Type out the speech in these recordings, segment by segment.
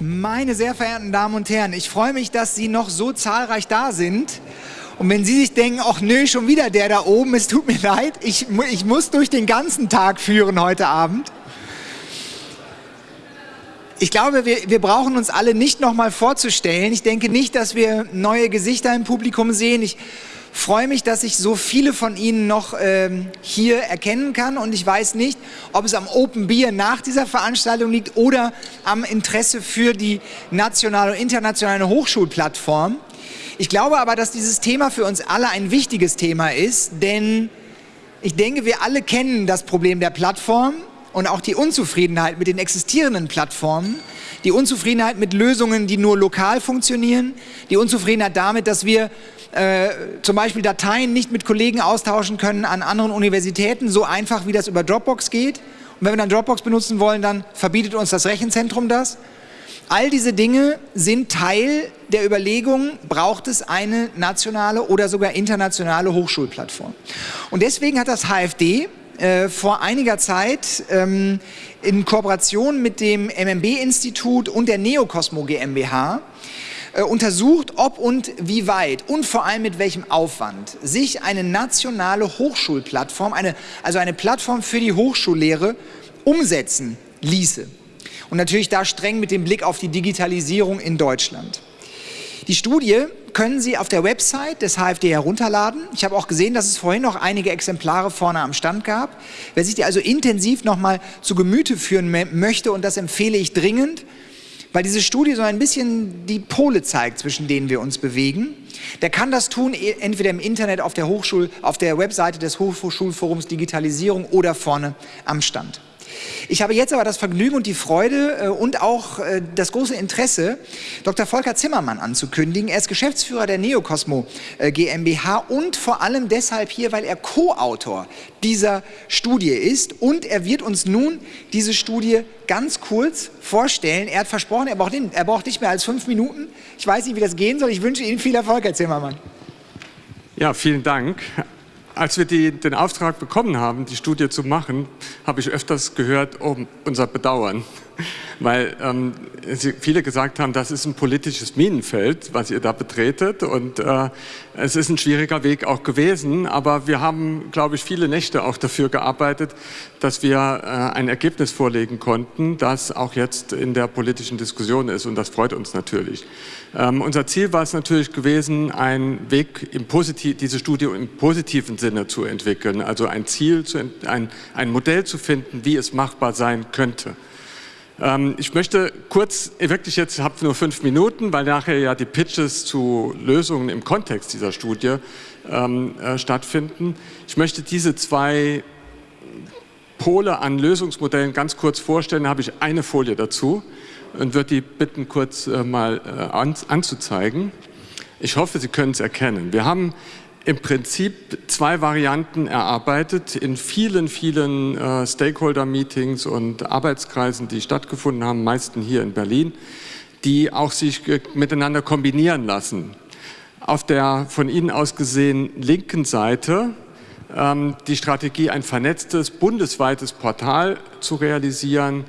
Meine sehr verehrten Damen und Herren, ich freue mich, dass Sie noch so zahlreich da sind. Und wenn Sie sich denken, ach nö, schon wieder der da oben, es tut mir leid, ich, ich muss durch den ganzen Tag führen heute Abend. Ich glaube, wir, wir brauchen uns alle nicht nochmal vorzustellen. Ich denke nicht, dass wir neue Gesichter im Publikum sehen. Ich freue mich, dass ich so viele von Ihnen noch ähm, hier erkennen kann und ich weiß nicht, ob es am Open Beer nach dieser Veranstaltung liegt oder am Interesse für die nationale und internationale Hochschulplattform. Ich glaube aber, dass dieses Thema für uns alle ein wichtiges Thema ist, denn ich denke, wir alle kennen das Problem der Plattform und auch die Unzufriedenheit mit den existierenden Plattformen, die Unzufriedenheit mit Lösungen, die nur lokal funktionieren, die Unzufriedenheit damit, dass wir äh, zum Beispiel Dateien nicht mit Kollegen austauschen können an anderen Universitäten, so einfach wie das über Dropbox geht. Und wenn wir dann Dropbox benutzen wollen, dann verbietet uns das Rechenzentrum das. All diese Dinge sind Teil der Überlegung, braucht es eine nationale oder sogar internationale Hochschulplattform. Und deswegen hat das HFD äh, vor einiger Zeit ähm, in Kooperation mit dem MMB-Institut und der Neokosmo GmbH äh, untersucht, ob und wie weit und vor allem mit welchem Aufwand sich eine nationale Hochschulplattform, eine, also eine Plattform für die Hochschullehre, umsetzen ließe. Und natürlich da streng mit dem Blick auf die Digitalisierung in Deutschland. Die Studie können Sie auf der Website des HFD herunterladen. Ich habe auch gesehen, dass es vorhin noch einige Exemplare vorne am Stand gab. Wer sich die also intensiv nochmal zu Gemüte führen möchte, und das empfehle ich dringend, weil diese Studie so ein bisschen die Pole zeigt, zwischen denen wir uns bewegen. Der kann das tun, e, entweder im Internet auf der, Hochschul, auf der Webseite des Hochschulforums Digitalisierung oder vorne am Stand. Ich habe jetzt aber das Vergnügen und die Freude äh, und auch äh, das große Interesse, Dr. Volker Zimmermann anzukündigen. Er ist Geschäftsführer der Neocosmo äh, GmbH und vor allem deshalb hier, weil er Co-Autor dieser Studie ist und er wird uns nun diese Studie ganz kurz vorstellen. Er hat versprochen, er braucht, er braucht nicht mehr als fünf Minuten. Ich weiß nicht, wie das gehen soll. Ich wünsche Ihnen viel Erfolg, Herr Zimmermann. Ja, vielen Dank. Als wir die, den Auftrag bekommen haben, die Studie zu machen, habe ich öfters gehört, oh, unser Bedauern weil ähm, viele gesagt haben, das ist ein politisches Minenfeld, was ihr da betretet und äh, es ist ein schwieriger Weg auch gewesen, aber wir haben, glaube ich, viele Nächte auch dafür gearbeitet, dass wir äh, ein Ergebnis vorlegen konnten, das auch jetzt in der politischen Diskussion ist und das freut uns natürlich. Ähm, unser Ziel war es natürlich gewesen, einen Weg, im Positiv, diese Studie im positiven Sinne zu entwickeln, also ein Ziel, zu, ein, ein Modell zu finden, wie es machbar sein könnte. Ähm, ich möchte kurz, wirklich jetzt, habe nur fünf Minuten, weil nachher ja die Pitches zu Lösungen im Kontext dieser Studie ähm, äh, stattfinden. Ich möchte diese zwei Pole an Lösungsmodellen ganz kurz vorstellen. Da habe ich eine Folie dazu und würde die bitten, kurz äh, mal äh, an, anzuzeigen. Ich hoffe, Sie können es erkennen. Wir haben im Prinzip zwei Varianten erarbeitet in vielen, vielen äh, Stakeholder-Meetings und Arbeitskreisen, die stattgefunden haben, meisten hier in Berlin, die auch sich miteinander kombinieren lassen. Auf der von Ihnen aus gesehen linken Seite ähm, die Strategie, ein vernetztes, bundesweites Portal zu realisieren,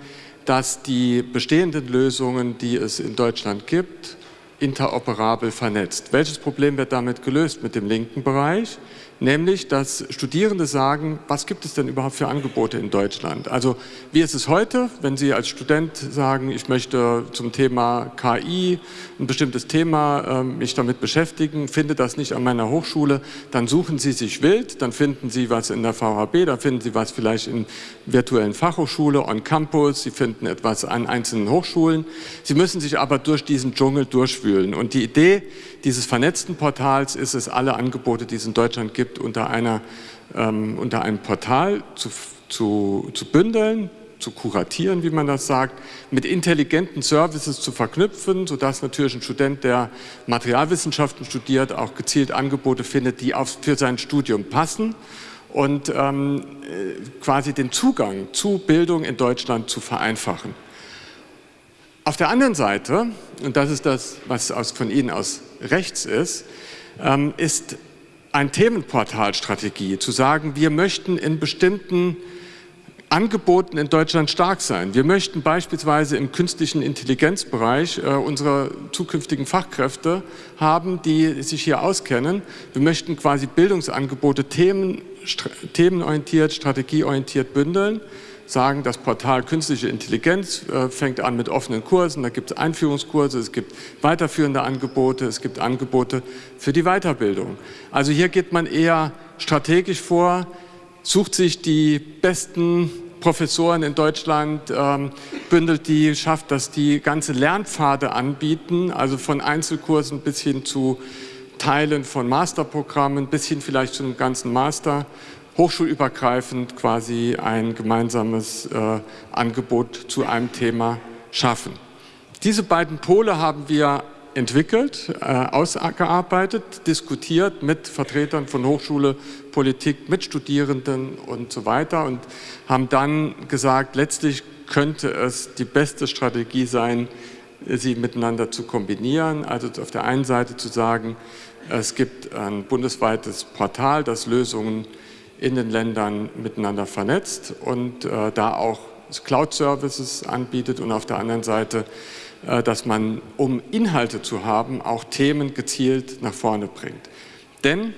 das die bestehenden Lösungen, die es in Deutschland gibt, interoperabel vernetzt. Welches Problem wird damit gelöst mit dem linken Bereich? Nämlich dass Studierende sagen, was gibt es denn überhaupt für Angebote in Deutschland? Also wie ist es heute, wenn Sie als Student sagen, ich möchte zum Thema KI ein bestimmtes Thema äh, mich damit beschäftigen, finde das nicht an meiner Hochschule, dann suchen Sie sich wild, dann finden Sie was in der VHB, dann finden Sie was vielleicht in virtuellen Fachhochschule, on Campus, Sie finden etwas an einzelnen Hochschulen. Sie müssen sich aber durch diesen Dschungel durchwühlen und die Idee dieses vernetzten Portals ist es, alle Angebote, die es in Deutschland gibt, unter, einer, ähm, unter einem Portal zu, zu, zu bündeln, zu kuratieren, wie man das sagt, mit intelligenten Services zu verknüpfen, sodass natürlich ein Student, der Materialwissenschaften studiert, auch gezielt Angebote findet, die auf, für sein Studium passen und ähm, äh, quasi den Zugang zu Bildung in Deutschland zu vereinfachen. Auf der anderen Seite, und das ist das, was aus, von Ihnen aus rechts ist, ähm, ist ein Themenportalstrategie, zu sagen, wir möchten in bestimmten Angeboten in Deutschland stark sein. Wir möchten beispielsweise im künstlichen Intelligenzbereich äh, unsere zukünftigen Fachkräfte haben, die sich hier auskennen. Wir möchten quasi Bildungsangebote themen, st themenorientiert, strategieorientiert bündeln sagen, das Portal Künstliche Intelligenz äh, fängt an mit offenen Kursen, da gibt es Einführungskurse, es gibt weiterführende Angebote, es gibt Angebote für die Weiterbildung. Also hier geht man eher strategisch vor, sucht sich die besten Professoren in Deutschland, ähm, bündelt die, schafft, dass die ganze Lernpfade anbieten, also von Einzelkursen bis hin zu Teilen von Masterprogrammen, bis hin vielleicht zu einem ganzen Master hochschulübergreifend quasi ein gemeinsames äh, Angebot zu einem Thema schaffen. Diese beiden Pole haben wir entwickelt, äh, ausgearbeitet, diskutiert mit Vertretern von Hochschule, Politik, mit Studierenden und so weiter und haben dann gesagt, letztlich könnte es die beste Strategie sein, sie miteinander zu kombinieren. Also auf der einen Seite zu sagen, es gibt ein bundesweites Portal, das Lösungen in den Ländern miteinander vernetzt und äh, da auch Cloud-Services anbietet und auf der anderen Seite, äh, dass man, um Inhalte zu haben, auch Themen gezielt nach vorne bringt. Denn,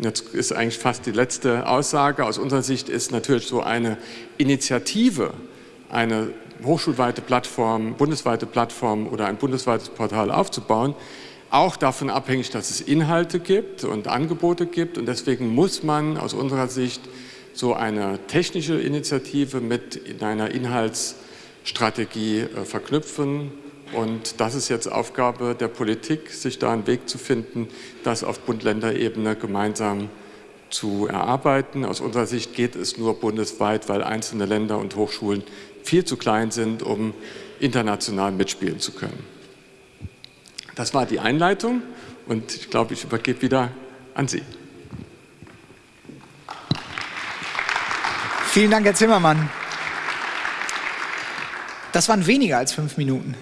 jetzt ist eigentlich fast die letzte Aussage, aus unserer Sicht ist natürlich so eine Initiative, eine hochschulweite Plattform, bundesweite Plattform oder ein bundesweites Portal aufzubauen, auch davon abhängig, dass es Inhalte gibt und Angebote gibt. Und deswegen muss man aus unserer Sicht so eine technische Initiative mit in einer Inhaltsstrategie äh, verknüpfen. Und das ist jetzt Aufgabe der Politik, sich da einen Weg zu finden, das auf Bund-Länder-Ebene gemeinsam zu erarbeiten. Aus unserer Sicht geht es nur bundesweit, weil einzelne Länder und Hochschulen viel zu klein sind, um international mitspielen zu können. Das war die Einleitung und ich glaube, ich übergebe wieder an Sie. Vielen Dank, Herr Zimmermann. Das waren weniger als fünf Minuten.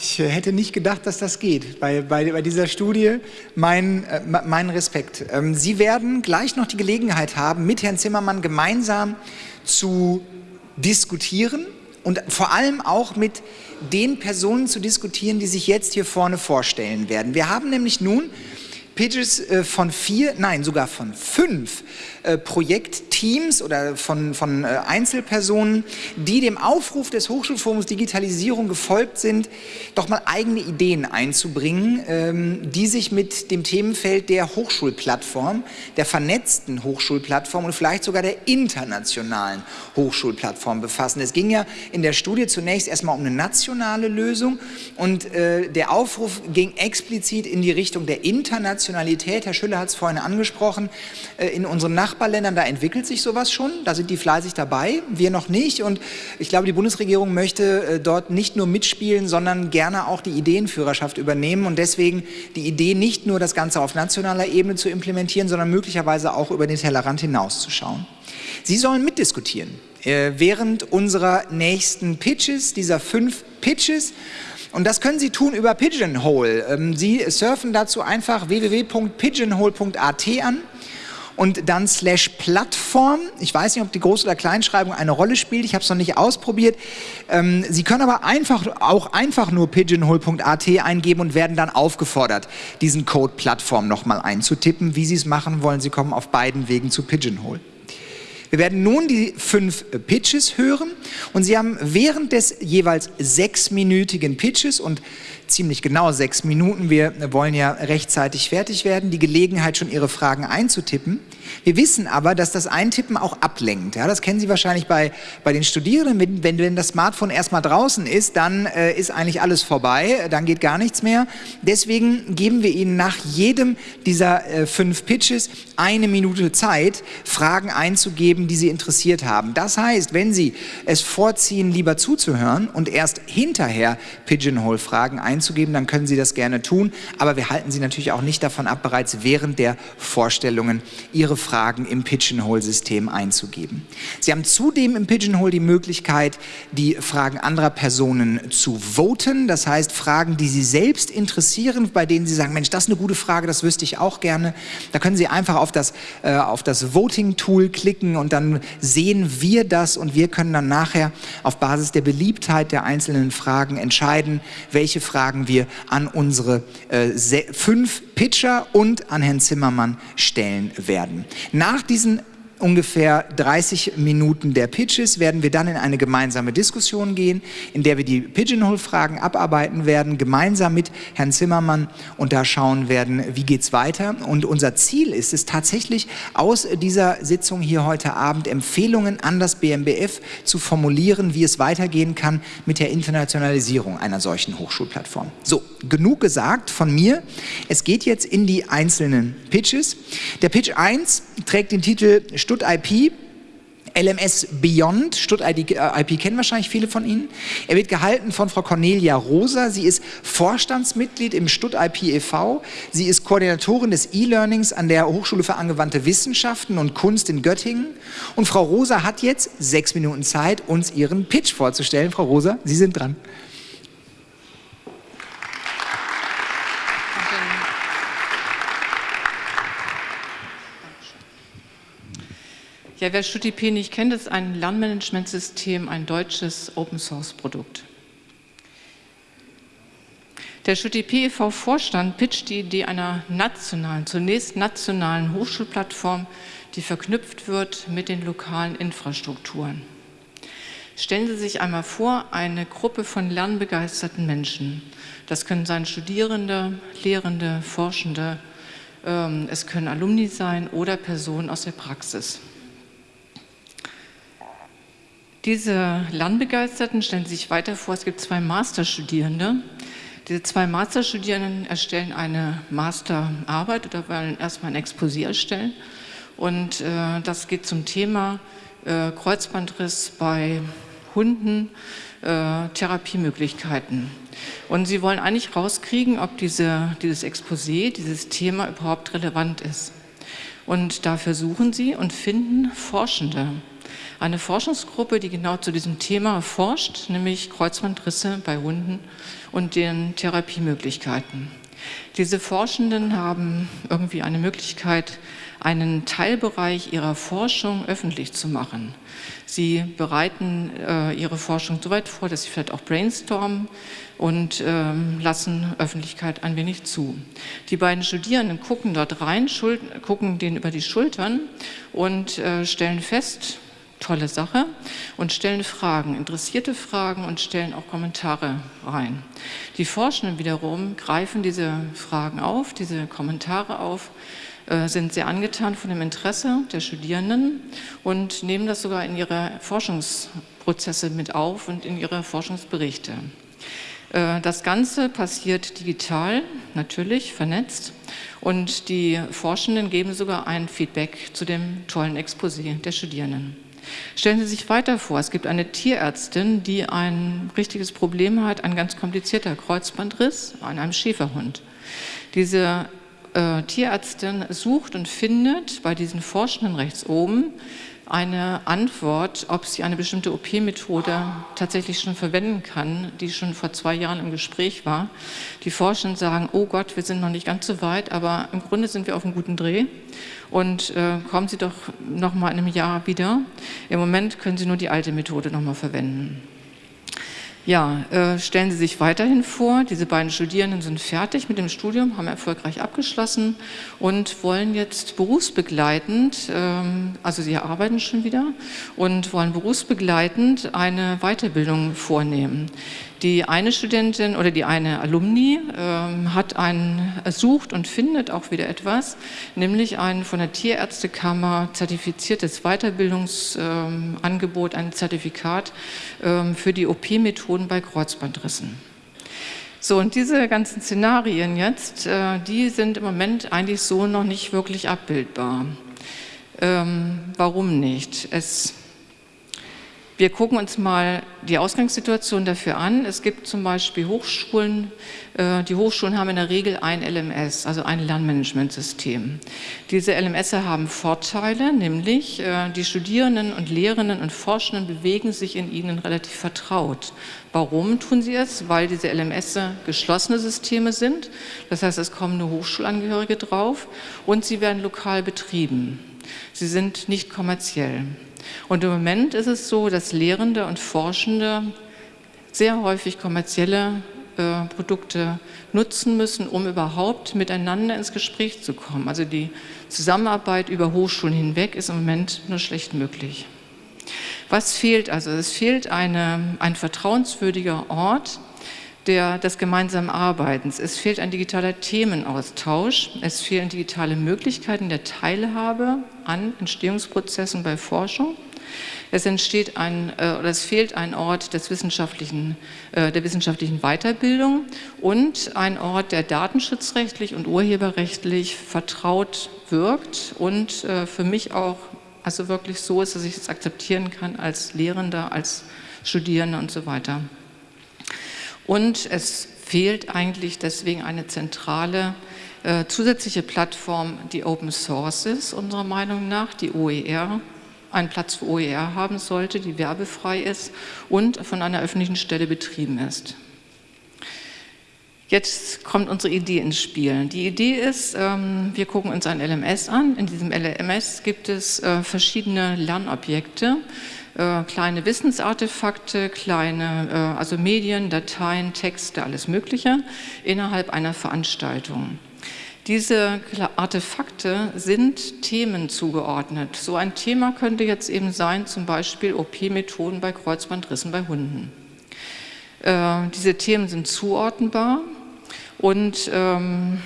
Ich äh, hätte nicht gedacht, dass das geht bei, bei, bei dieser Studie. Mein, äh, mein Respekt. Ähm, Sie werden gleich noch die Gelegenheit haben, mit Herrn Zimmermann gemeinsam zu diskutieren und vor allem auch mit den Personen zu diskutieren, die sich jetzt hier vorne vorstellen werden. Wir haben nämlich nun Pitches äh, von vier, nein, sogar von fünf äh, Projektteams oder von, von äh, Einzelpersonen, die dem Aufruf des Hochschulforums Digitalisierung gefolgt sind, doch mal eigene Ideen einzubringen, ähm, die sich mit dem Themenfeld der Hochschulplattform, der vernetzten Hochschulplattform und vielleicht sogar der internationalen Hochschulplattform befassen. Es ging ja in der Studie zunächst erstmal um eine nationale Lösung und der Aufruf ging explizit in die Richtung der Internationalität. Herr Schüller hat es vorhin angesprochen, äh, in unseren Nach Nachbarländern, da entwickelt sich sowas schon, da sind die fleißig dabei, wir noch nicht und ich glaube, die Bundesregierung möchte äh, dort nicht nur mitspielen, sondern gerne auch die Ideenführerschaft übernehmen und deswegen die Idee nicht nur das Ganze auf nationaler Ebene zu implementieren, sondern möglicherweise auch über den Tellerrand hinauszuschauen. Sie sollen mitdiskutieren äh, während unserer nächsten Pitches, dieser fünf Pitches. Und das können Sie tun über Pigeonhole. Ähm, Sie surfen dazu einfach www.pigeonhole.at an und dann slash Plattform. Ich weiß nicht, ob die Groß- oder Kleinschreibung eine Rolle spielt. Ich habe es noch nicht ausprobiert. Ähm, Sie können aber einfach, auch einfach nur pigeonhole.at eingeben und werden dann aufgefordert, diesen Code Plattform nochmal einzutippen. Wie Sie es machen wollen, Sie kommen auf beiden Wegen zu Pigeonhole. Wir werden nun die fünf Pitches hören und Sie haben während des jeweils sechsminütigen Pitches und ziemlich genau sechs Minuten. Wir wollen ja rechtzeitig fertig werden, die Gelegenheit, schon Ihre Fragen einzutippen. Wir wissen aber, dass das Eintippen auch ablenkt. Ja, das kennen Sie wahrscheinlich bei, bei den Studierenden. Wenn, wenn das Smartphone erstmal draußen ist, dann äh, ist eigentlich alles vorbei, dann geht gar nichts mehr. Deswegen geben wir Ihnen nach jedem dieser äh, fünf Pitches eine Minute Zeit, Fragen einzugeben, die Sie interessiert haben. Das heißt, wenn Sie es vorziehen, lieber zuzuhören und erst hinterher Pigeonhole-Fragen einzugeben, dann können Sie das gerne tun. Aber wir halten Sie natürlich auch nicht davon ab, bereits während der Vorstellungen Ihre Fragen im Pigeonhole-System einzugeben. Sie haben zudem im Pigeonhole die Möglichkeit, die Fragen anderer Personen zu voten. Das heißt, Fragen, die Sie selbst interessieren, bei denen Sie sagen, Mensch, das ist eine gute Frage, das wüsste ich auch gerne. Da können Sie einfach auf das, äh, das Voting-Tool klicken und dann sehen wir das und wir können dann nachher auf Basis der Beliebtheit der einzelnen Fragen entscheiden, welche Fragen wir an unsere äh, fünf Pitcher und an Herrn Zimmermann stellen werden. Nach diesen ungefähr 30 Minuten der Pitches werden wir dann in eine gemeinsame Diskussion gehen, in der wir die Pigeonhole-Fragen abarbeiten werden, gemeinsam mit Herrn Zimmermann und da schauen werden, wie geht es weiter. Und unser Ziel ist es tatsächlich, aus dieser Sitzung hier heute Abend Empfehlungen an das BMBF zu formulieren, wie es weitergehen kann mit der Internationalisierung einer solchen Hochschulplattform. So, genug gesagt von mir. Es geht jetzt in die einzelnen Pitches. Der Pitch 1 trägt den Titel Stutt IP. LMS Beyond, Stutt IP äh, kennen wahrscheinlich viele von Ihnen. Er wird gehalten von Frau Cornelia Rosa. Sie ist Vorstandsmitglied im Stutt IP e.V. Sie ist Koordinatorin des E-Learnings an der Hochschule für angewandte Wissenschaften und Kunst in Göttingen. Und Frau Rosa hat jetzt sechs Minuten Zeit, uns ihren Pitch vorzustellen. Frau Rosa, Sie sind dran. Ja, wer StudIP nicht kennt, ist ein Lernmanagementsystem, ein deutsches Open-Source-Produkt. Der StudIP e.V.-Vorstand pitcht die Idee einer nationalen, zunächst nationalen Hochschulplattform, die verknüpft wird mit den lokalen Infrastrukturen. Stellen Sie sich einmal vor, eine Gruppe von lernbegeisterten Menschen. Das können sein Studierende, Lehrende, Forschende, ähm, es können Alumni sein oder Personen aus der Praxis. Diese Lernbegeisterten stellen sich weiter vor, es gibt zwei Masterstudierende. Diese zwei Masterstudierenden erstellen eine Masterarbeit oder wollen erstmal ein Exposé erstellen. Und äh, das geht zum Thema äh, Kreuzbandriss bei Hunden, äh, Therapiemöglichkeiten. Und sie wollen eigentlich rauskriegen, ob diese, dieses Exposé, dieses Thema überhaupt relevant ist. Und dafür suchen sie und finden Forschende eine Forschungsgruppe, die genau zu diesem Thema forscht, nämlich Kreuzbandrisse bei Hunden und deren Therapiemöglichkeiten. Diese Forschenden haben irgendwie eine Möglichkeit, einen Teilbereich ihrer Forschung öffentlich zu machen. Sie bereiten äh, ihre Forschung so weit vor, dass sie vielleicht auch brainstormen und ähm, lassen Öffentlichkeit ein wenig zu. Die beiden Studierenden gucken dort rein, gucken denen über die Schultern und äh, stellen fest, tolle Sache und stellen Fragen, interessierte Fragen und stellen auch Kommentare rein. Die Forschenden wiederum greifen diese Fragen auf, diese Kommentare auf, äh, sind sehr angetan von dem Interesse der Studierenden und nehmen das sogar in ihre Forschungsprozesse mit auf und in ihre Forschungsberichte. Äh, das Ganze passiert digital, natürlich, vernetzt und die Forschenden geben sogar ein Feedback zu dem tollen Exposé der Studierenden. Stellen Sie sich weiter vor, es gibt eine Tierärztin, die ein richtiges Problem hat, ein ganz komplizierter Kreuzbandriss an einem Schäferhund. Diese äh, Tierärztin sucht und findet bei diesen Forschenden rechts oben eine Antwort, ob sie eine bestimmte OP-Methode tatsächlich schon verwenden kann, die schon vor zwei Jahren im Gespräch war. Die Forschenden sagen, oh Gott, wir sind noch nicht ganz so weit, aber im Grunde sind wir auf einem guten Dreh und äh, kommen Sie doch noch mal in einem Jahr wieder. Im Moment können Sie nur die alte Methode noch mal verwenden. Ja, äh, stellen Sie sich weiterhin vor, diese beiden Studierenden sind fertig mit dem Studium, haben erfolgreich abgeschlossen und wollen jetzt berufsbegleitend, ähm, also sie arbeiten schon wieder und wollen berufsbegleitend eine Weiterbildung vornehmen. Die eine Studentin oder die eine Alumni ähm, hat einen, sucht und findet auch wieder etwas, nämlich ein von der Tierärztekammer zertifiziertes Weiterbildungsangebot, ähm, ein Zertifikat ähm, für die OP-Methoden bei Kreuzbandrissen. So, und diese ganzen Szenarien jetzt, äh, die sind im Moment eigentlich so noch nicht wirklich abbildbar. Ähm, warum nicht? Es Wir gucken uns mal die Ausgangssituation dafür an. Es gibt zum Beispiel Hochschulen, äh, die Hochschulen haben in der Regel ein LMS, also ein Lernmanagementsystem. Diese LMS haben Vorteile, nämlich äh, die Studierenden und Lehrenden und Forschenden bewegen sich in ihnen relativ vertraut. Warum tun sie es? Weil diese LMS geschlossene Systeme sind. Das heißt, es kommen nur Hochschulangehörige drauf und sie werden lokal betrieben. Sie sind nicht kommerziell. Und im Moment ist es so, dass Lehrende und Forschende sehr häufig kommerzielle äh, Produkte nutzen müssen, um überhaupt miteinander ins Gespräch zu kommen. Also die Zusammenarbeit über Hochschulen hinweg ist im Moment nur schlecht möglich. Was fehlt also? Es fehlt eine, ein vertrauenswürdiger Ort, der, des gemeinsamen Arbeitens. Es fehlt ein digitaler Themenaustausch. Es fehlen digitale Möglichkeiten der Teilhabe an Entstehungsprozessen bei Forschung. Es entsteht ein, äh, oder es fehlt ein Ort des wissenschaftlichen, äh, der wissenschaftlichen Weiterbildung und ein Ort, der datenschutzrechtlich und urheberrechtlich vertraut wirkt und äh, für mich auch also wirklich so ist, dass ich es akzeptieren kann als Lehrender, als Studierender und so weiter. Und es fehlt eigentlich deswegen eine zentrale äh, zusätzliche Plattform, die Open Source ist, unserer Meinung nach, die OER, einen Platz für OER haben sollte, die werbefrei ist und von einer öffentlichen Stelle betrieben ist. Jetzt kommt unsere Idee ins Spiel. Die Idee ist, ähm, wir gucken uns ein LMS an. In diesem LMS gibt es äh, verschiedene Lernobjekte, äh, kleine Wissensartefakte, kleine, äh, also Medien, Dateien, Texte, alles Mögliche innerhalb einer Veranstaltung. Diese Artefakte sind Themen zugeordnet. So ein Thema könnte jetzt eben sein, zum Beispiel OP-Methoden bei Kreuzbandrissen bei Hunden. Äh, diese Themen sind zuordnenbar und ähm,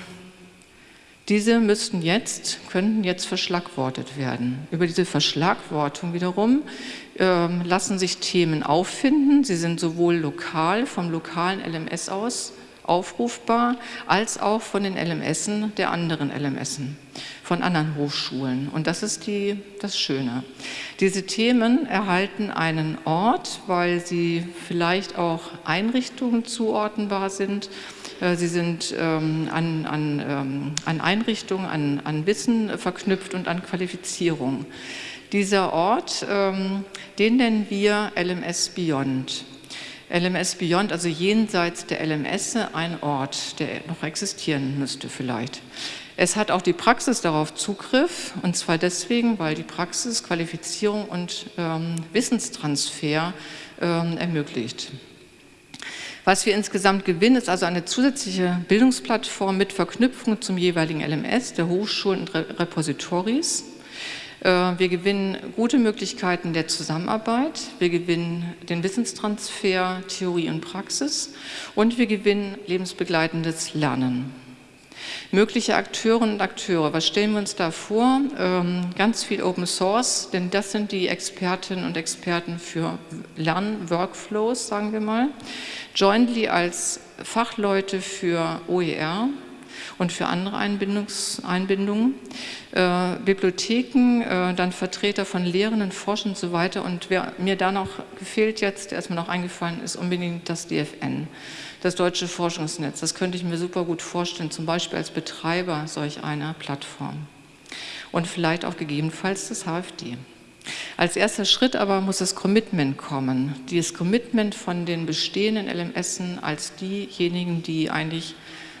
diese müssten jetzt, könnten jetzt verschlagwortet werden. Über diese Verschlagwortung wiederum lassen sich Themen auffinden. Sie sind sowohl lokal, vom lokalen LMS aus aufrufbar, als auch von den LMSen der anderen LMSen, von anderen Hochschulen. Und das ist die, das Schöne. Diese Themen erhalten einen Ort, weil sie vielleicht auch Einrichtungen zuordnenbar sind. Äh, sie sind ähm, an, an, ähm, an Einrichtungen, an, an Wissen verknüpft und an Qualifizierung. Dieser Ort, ähm, den nennen wir LMS Beyond. LMS Beyond, also jenseits der LMS, ein Ort, der noch existieren müsste vielleicht. Es hat auch die Praxis darauf Zugriff, und zwar deswegen, weil die Praxis Qualifizierung und ähm, Wissenstransfer ähm, ermöglicht. Was wir insgesamt gewinnen, ist also eine zusätzliche Bildungsplattform mit Verknüpfung zum jeweiligen LMS der Hochschulen und Repositories. Äh, wir gewinnen gute Möglichkeiten der Zusammenarbeit, wir gewinnen den Wissenstransfer, Theorie und Praxis und wir gewinnen lebensbegleitendes Lernen. Mögliche Akteurinnen und Akteure, was stellen wir uns da vor? Ähm, ganz viel Open Source, denn das sind die Expertinnen und Experten für Lernworkflows, sagen wir mal. Jointly als Fachleute für OER, und für andere Einbindungs Einbindungen. Äh, Bibliotheken, äh, dann Vertreter von Lehrenden, Forschern und so weiter. Und wer mir da noch gefehlt jetzt, der ist mir noch eingefallen, ist unbedingt das DFN, das Deutsche Forschungsnetz. Das könnte ich mir super gut vorstellen, zum Beispiel als Betreiber solch einer Plattform. Und vielleicht auch gegebenenfalls das HFD. Als erster Schritt aber muss das Commitment kommen. Dieses Commitment von den bestehenden LMSen als diejenigen, die eigentlich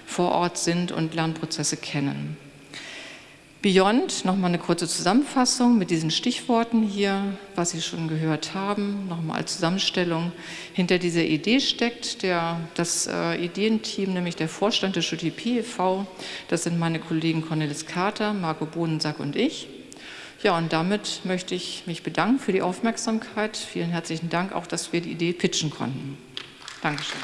vor Ort sind und Lernprozesse kennen. Beyond, nochmal eine kurze Zusammenfassung mit diesen Stichworten hier, was Sie schon gehört haben, nochmal als Zusammenstellung. Hinter dieser Idee steckt der, das äh, Ideenteam, nämlich der Vorstand des UTP e.V., das sind meine Kollegen Cornelis Kater, Marco Bohnensack und ich. Ja, und damit möchte ich mich bedanken für die Aufmerksamkeit. Vielen herzlichen Dank auch, dass wir die Idee pitchen konnten. Dankeschön.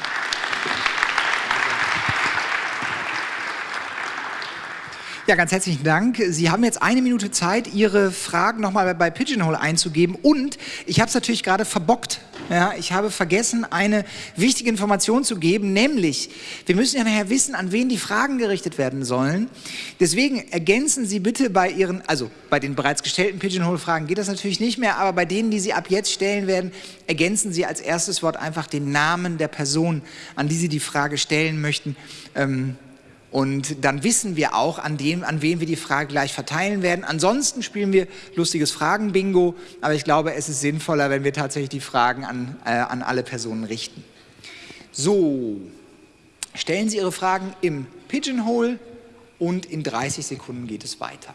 Ja, ganz herzlichen Dank. Sie haben jetzt eine Minute Zeit, Ihre Fragen nochmal bei Pigeonhole einzugeben. Und ich habe es natürlich gerade verbockt. Ja, ich habe vergessen, eine wichtige Information zu geben, nämlich, wir müssen ja nachher wissen, an wen die Fragen gerichtet werden sollen. Deswegen ergänzen Sie bitte bei Ihren, also bei den bereits gestellten Pigeonhole-Fragen geht das natürlich nicht mehr, aber bei denen, die Sie ab jetzt stellen werden, ergänzen Sie als erstes Wort einfach den Namen der Person, an die Sie die Frage stellen möchten. Ähm, und dann wissen wir auch, an, dem, an wen wir die Frage gleich verteilen werden. Ansonsten spielen wir lustiges Fragen-Bingo, aber ich glaube, es ist sinnvoller, wenn wir tatsächlich die Fragen an, äh, an alle Personen richten. So, stellen Sie Ihre Fragen im Pigeonhole und in 30 Sekunden geht es weiter.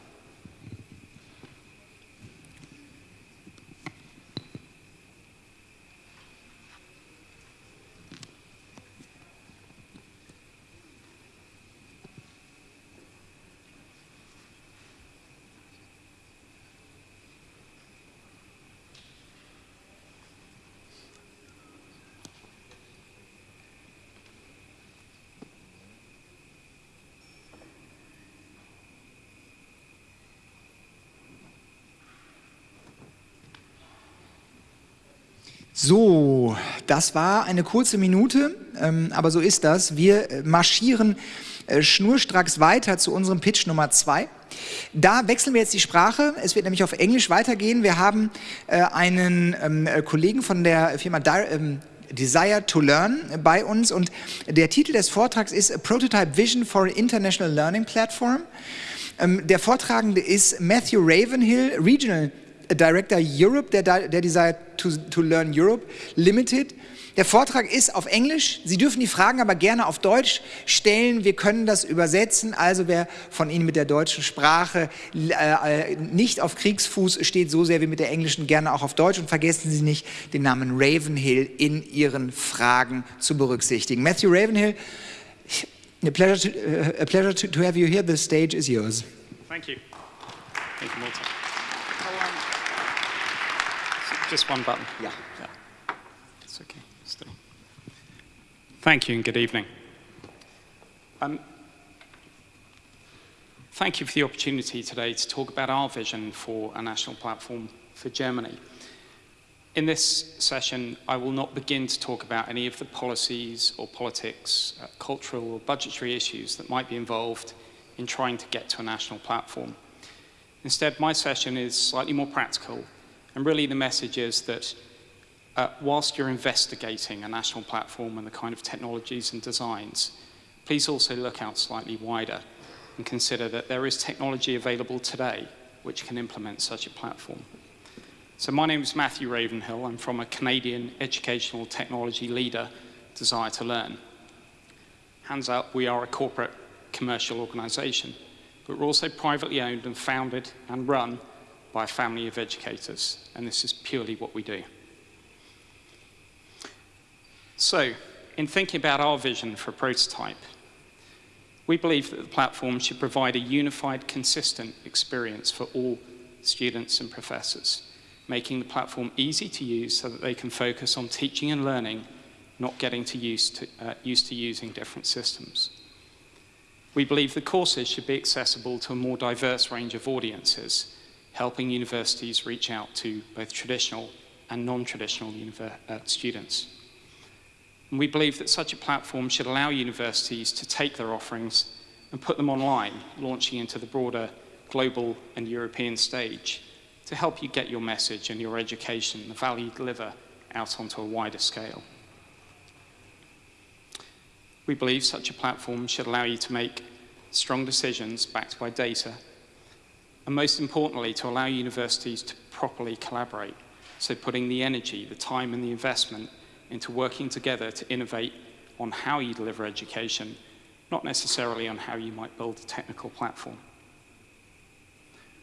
So, das war eine kurze Minute, ähm, aber so ist das. Wir äh, marschieren äh, schnurstracks weiter zu unserem Pitch Nummer zwei. Da wechseln wir jetzt die Sprache. Es wird nämlich auf Englisch weitergehen. Wir haben äh, einen ähm, äh, Kollegen von der Firma Di ähm, Desire to Learn bei uns und der Titel des Vortrags ist A Prototype Vision for an International Learning Platform. Ähm, der Vortragende ist Matthew Ravenhill, Regional Director Europe, der, der Desire to, to Learn Europe Limited. Der Vortrag ist auf Englisch. Sie dürfen die Fragen aber gerne auf Deutsch stellen. Wir können das übersetzen. Also wer von Ihnen mit der deutschen Sprache äh, äh, nicht auf Kriegsfuß steht, so sehr wie mit der englischen, gerne auch auf Deutsch. Und vergessen Sie nicht, den Namen Ravenhill in Ihren Fragen zu berücksichtigen. Matthew Ravenhill, a pleasure to, uh, a pleasure to, to have you here. The stage is yours. Thank you. Thank you, Malta. Just one button. Yeah. yeah. It's okay. Still. Thank you and good evening. Um, thank you for the opportunity today to talk about our vision for a national platform for Germany. In this session, I will not begin to talk about any of the policies or politics, uh, cultural or budgetary issues that might be involved in trying to get to a national platform. Instead, my session is slightly more practical and really the message is that uh, whilst you're investigating a national platform and the kind of technologies and designs, please also look out slightly wider and consider that there is technology available today which can implement such a platform. So my name is Matthew Ravenhill. I'm from a Canadian educational technology leader, Desire to Learn. Hands up, we are a corporate commercial organization, but we're also privately owned and founded and run by a family of educators, and this is purely what we do. So, in thinking about our vision for a prototype, we believe that the platform should provide a unified, consistent experience for all students and professors, making the platform easy to use so that they can focus on teaching and learning, not getting to to, uh, used to using different systems. We believe the courses should be accessible to a more diverse range of audiences, helping universities reach out to both traditional and non-traditional uh, students. And we believe that such a platform should allow universities to take their offerings and put them online, launching into the broader global and European stage to help you get your message and your education, the value you deliver, out onto a wider scale. We believe such a platform should allow you to make strong decisions backed by data and most importantly, to allow universities to properly collaborate. So putting the energy, the time and the investment into working together to innovate on how you deliver education, not necessarily on how you might build a technical platform.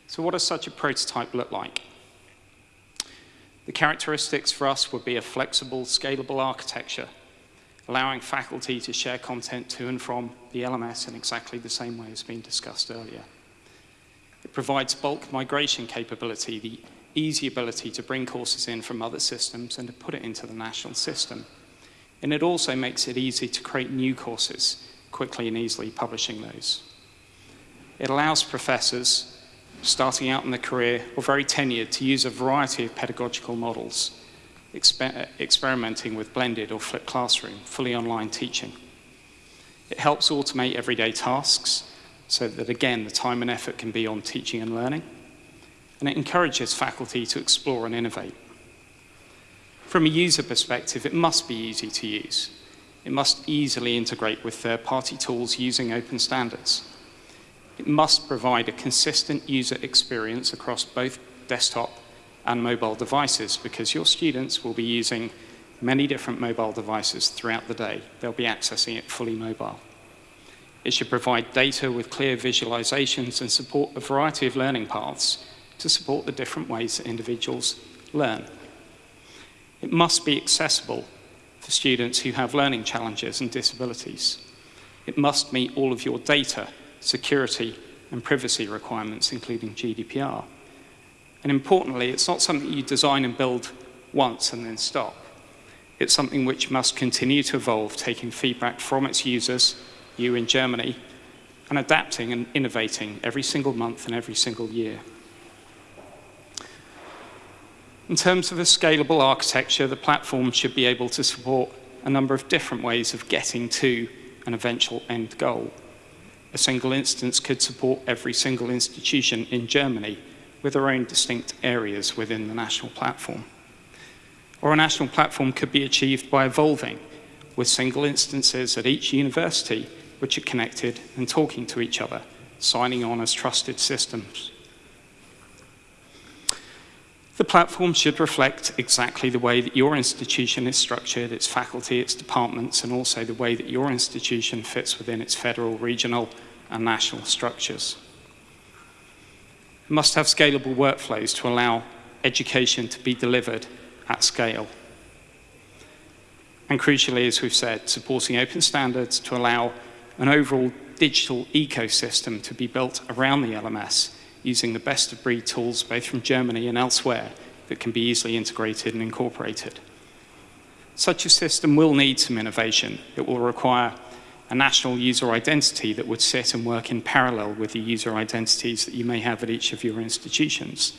So what does such a prototype look like? The characteristics for us would be a flexible, scalable architecture, allowing faculty to share content to and from the LMS in exactly the same way as been discussed earlier. It provides bulk migration capability, the easy ability to bring courses in from other systems and to put it into the national system. And it also makes it easy to create new courses, quickly and easily publishing those. It allows professors starting out in the career or very tenured to use a variety of pedagogical models, exper experimenting with blended or flipped classroom, fully online teaching. It helps automate everyday tasks so that, again, the time and effort can be on teaching and learning. And it encourages faculty to explore and innovate. From a user perspective, it must be easy to use. It must easily integrate with third-party tools using open standards. It must provide a consistent user experience across both desktop and mobile devices because your students will be using many different mobile devices throughout the day. They'll be accessing it fully mobile. It should provide data with clear visualizations and support a variety of learning paths to support the different ways that individuals learn. It must be accessible for students who have learning challenges and disabilities. It must meet all of your data, security and privacy requirements, including GDPR. And importantly, it's not something you design and build once and then stop. It's something which must continue to evolve, taking feedback from its users, you in Germany, and adapting and innovating every single month and every single year. In terms of a scalable architecture, the platform should be able to support a number of different ways of getting to an eventual end goal. A single instance could support every single institution in Germany with their own distinct areas within the national platform. Or a national platform could be achieved by evolving with single instances at each university which are connected and talking to each other, signing on as trusted systems. The platform should reflect exactly the way that your institution is structured, its faculty, its departments, and also the way that your institution fits within its federal, regional, and national structures. It must have scalable workflows to allow education to be delivered at scale. And crucially, as we've said, supporting open standards to allow an overall digital ecosystem to be built around the LMS using the best of breed tools both from Germany and elsewhere that can be easily integrated and incorporated. Such a system will need some innovation. It will require a national user identity that would sit and work in parallel with the user identities that you may have at each of your institutions.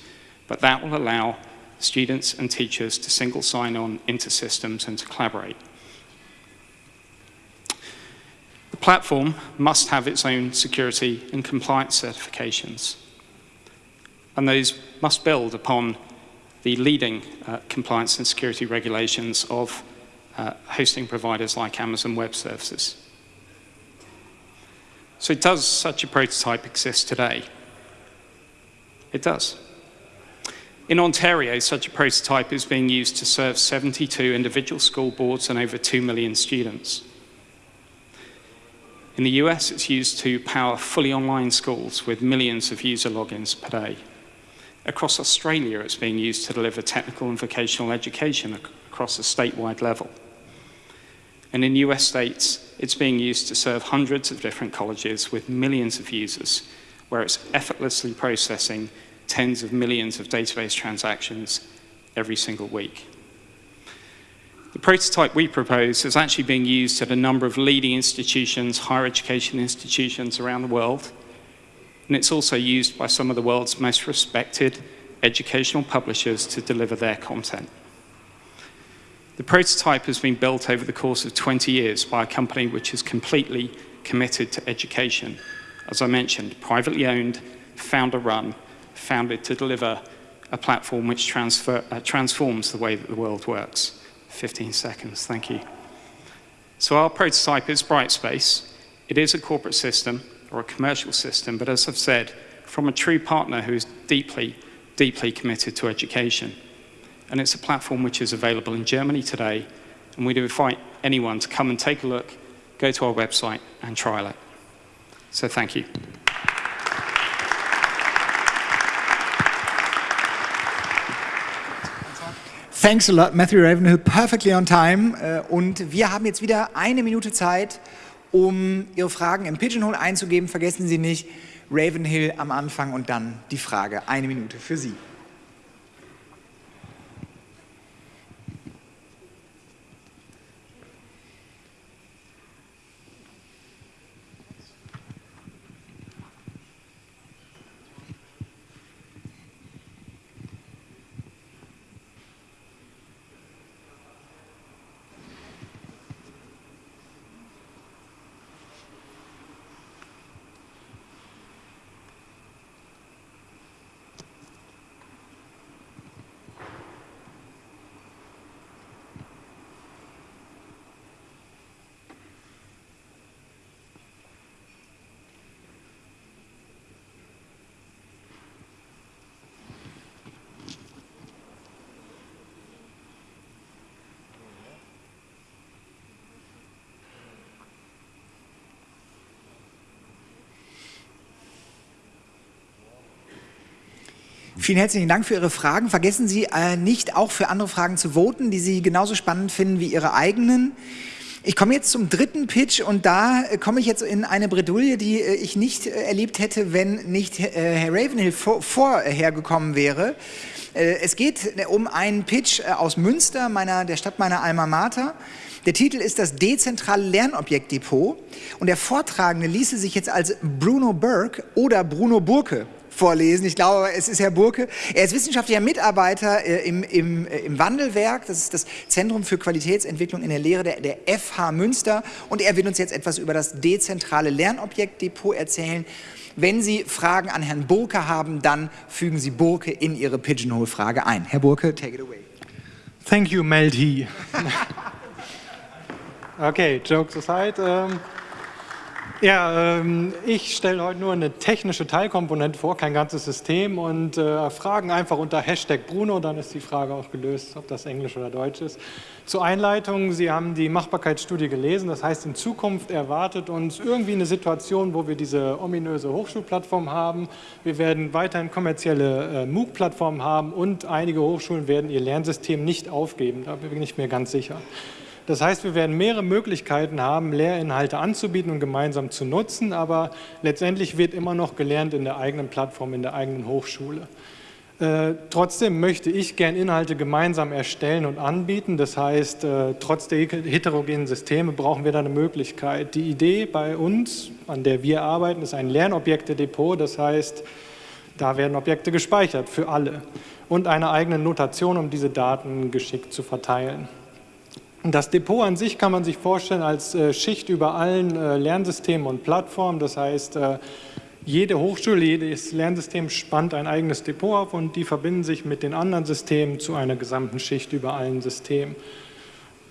But that will allow students and teachers to single sign on into systems and to collaborate. The platform must have its own security and compliance certifications. And those must build upon the leading uh, compliance and security regulations of uh, hosting providers like Amazon Web Services. So does such a prototype exist today? It does. In Ontario, such a prototype is being used to serve 72 individual school boards and over 2 million students. In the US, it's used to power fully online schools with millions of user logins per day. Across Australia, it's being used to deliver technical and vocational education across a statewide level. And in US states, it's being used to serve hundreds of different colleges with millions of users, where it's effortlessly processing tens of millions of database transactions every single week. The prototype we propose is actually being used at a number of leading institutions, higher education institutions around the world, and it's also used by some of the world's most respected educational publishers to deliver their content. The prototype has been built over the course of 20 years by a company which is completely committed to education. As I mentioned, privately owned, founder-run, founded to deliver a platform which transfer, uh, transforms the way that the world works. 15 seconds, thank you. So our prototype is Brightspace. It is a corporate system or a commercial system, but as I've said, from a true partner who is deeply, deeply committed to education. And it's a platform which is available in Germany today, and we'd invite anyone to come and take a look, go to our website and trial it. So thank you. Thanks a lot, Matthew Ravenhill. Perfectly on time. Äh, und wir haben jetzt wieder eine Minute Zeit, um Ihre Fragen im Pigeonhole einzugeben. Vergessen Sie nicht, Ravenhill am Anfang und dann die Frage. Eine Minute für Sie. Vielen herzlichen Dank für Ihre Fragen. Vergessen Sie äh, nicht, auch für andere Fragen zu voten, die Sie genauso spannend finden wie Ihre eigenen. Ich komme jetzt zum dritten Pitch und da äh, komme ich jetzt in eine Bredouille, die äh, ich nicht äh, erlebt hätte, wenn nicht Herr Ravenhill vor, vorhergekommen wäre. Äh, es geht um einen Pitch aus Münster, meiner, der Stadt meiner Alma Mater. Der Titel ist das dezentrale Lernobjektdepot und der Vortragende ließe sich jetzt als Bruno Burke oder Bruno Burke vorlesen. Ich glaube, es ist Herr Burke. Er ist wissenschaftlicher Mitarbeiter äh, im, im, äh, im, Wandelwerk. Das ist das Zentrum für Qualitätsentwicklung in der Lehre der, der FH Münster. Und er wird uns jetzt etwas über das dezentrale Lernobjektdepot erzählen. Wenn Sie Fragen an Herrn Burke haben, dann fügen Sie Burke in Ihre Pigeonhole-Frage ein. Herr Burke, take it away. Thank you, Melty. Okay, jokes aside. Ähm, ja, ähm, ich stelle heute nur eine technische Teilkomponente vor, kein ganzes System und äh, Fragen einfach unter Hashtag Bruno, dann ist die Frage auch gelöst, ob das Englisch oder Deutsch ist. Zur Einleitung, Sie haben die Machbarkeitsstudie gelesen, das heißt in Zukunft erwartet uns irgendwie eine Situation, wo wir diese ominöse Hochschulplattform haben. Wir werden weiterhin kommerzielle äh, MOOC-Plattformen haben und einige Hochschulen werden ihr Lernsystem nicht aufgeben, da bin ich mir ganz sicher. Das heißt, wir werden mehrere Möglichkeiten haben, Lehrinhalte anzubieten und gemeinsam zu nutzen, aber letztendlich wird immer noch gelernt in der eigenen Plattform, in der eigenen Hochschule. Äh, trotzdem möchte ich gern Inhalte gemeinsam erstellen und anbieten. Das heißt, äh, trotz der heterogenen Systeme brauchen wir da eine Möglichkeit. Die Idee bei uns, an der wir arbeiten, ist ein Lernobjekte-Depot. Das heißt, da werden Objekte gespeichert für alle und eine eigene Notation, um diese Daten geschickt zu verteilen. Das Depot an sich kann man sich vorstellen als äh, Schicht über allen äh, Lernsystemen und Plattformen. Das heißt, äh, jede Hochschule, jedes Lernsystem spannt ein eigenes Depot auf und die verbinden sich mit den anderen Systemen zu einer gesamten Schicht über allen Systemen.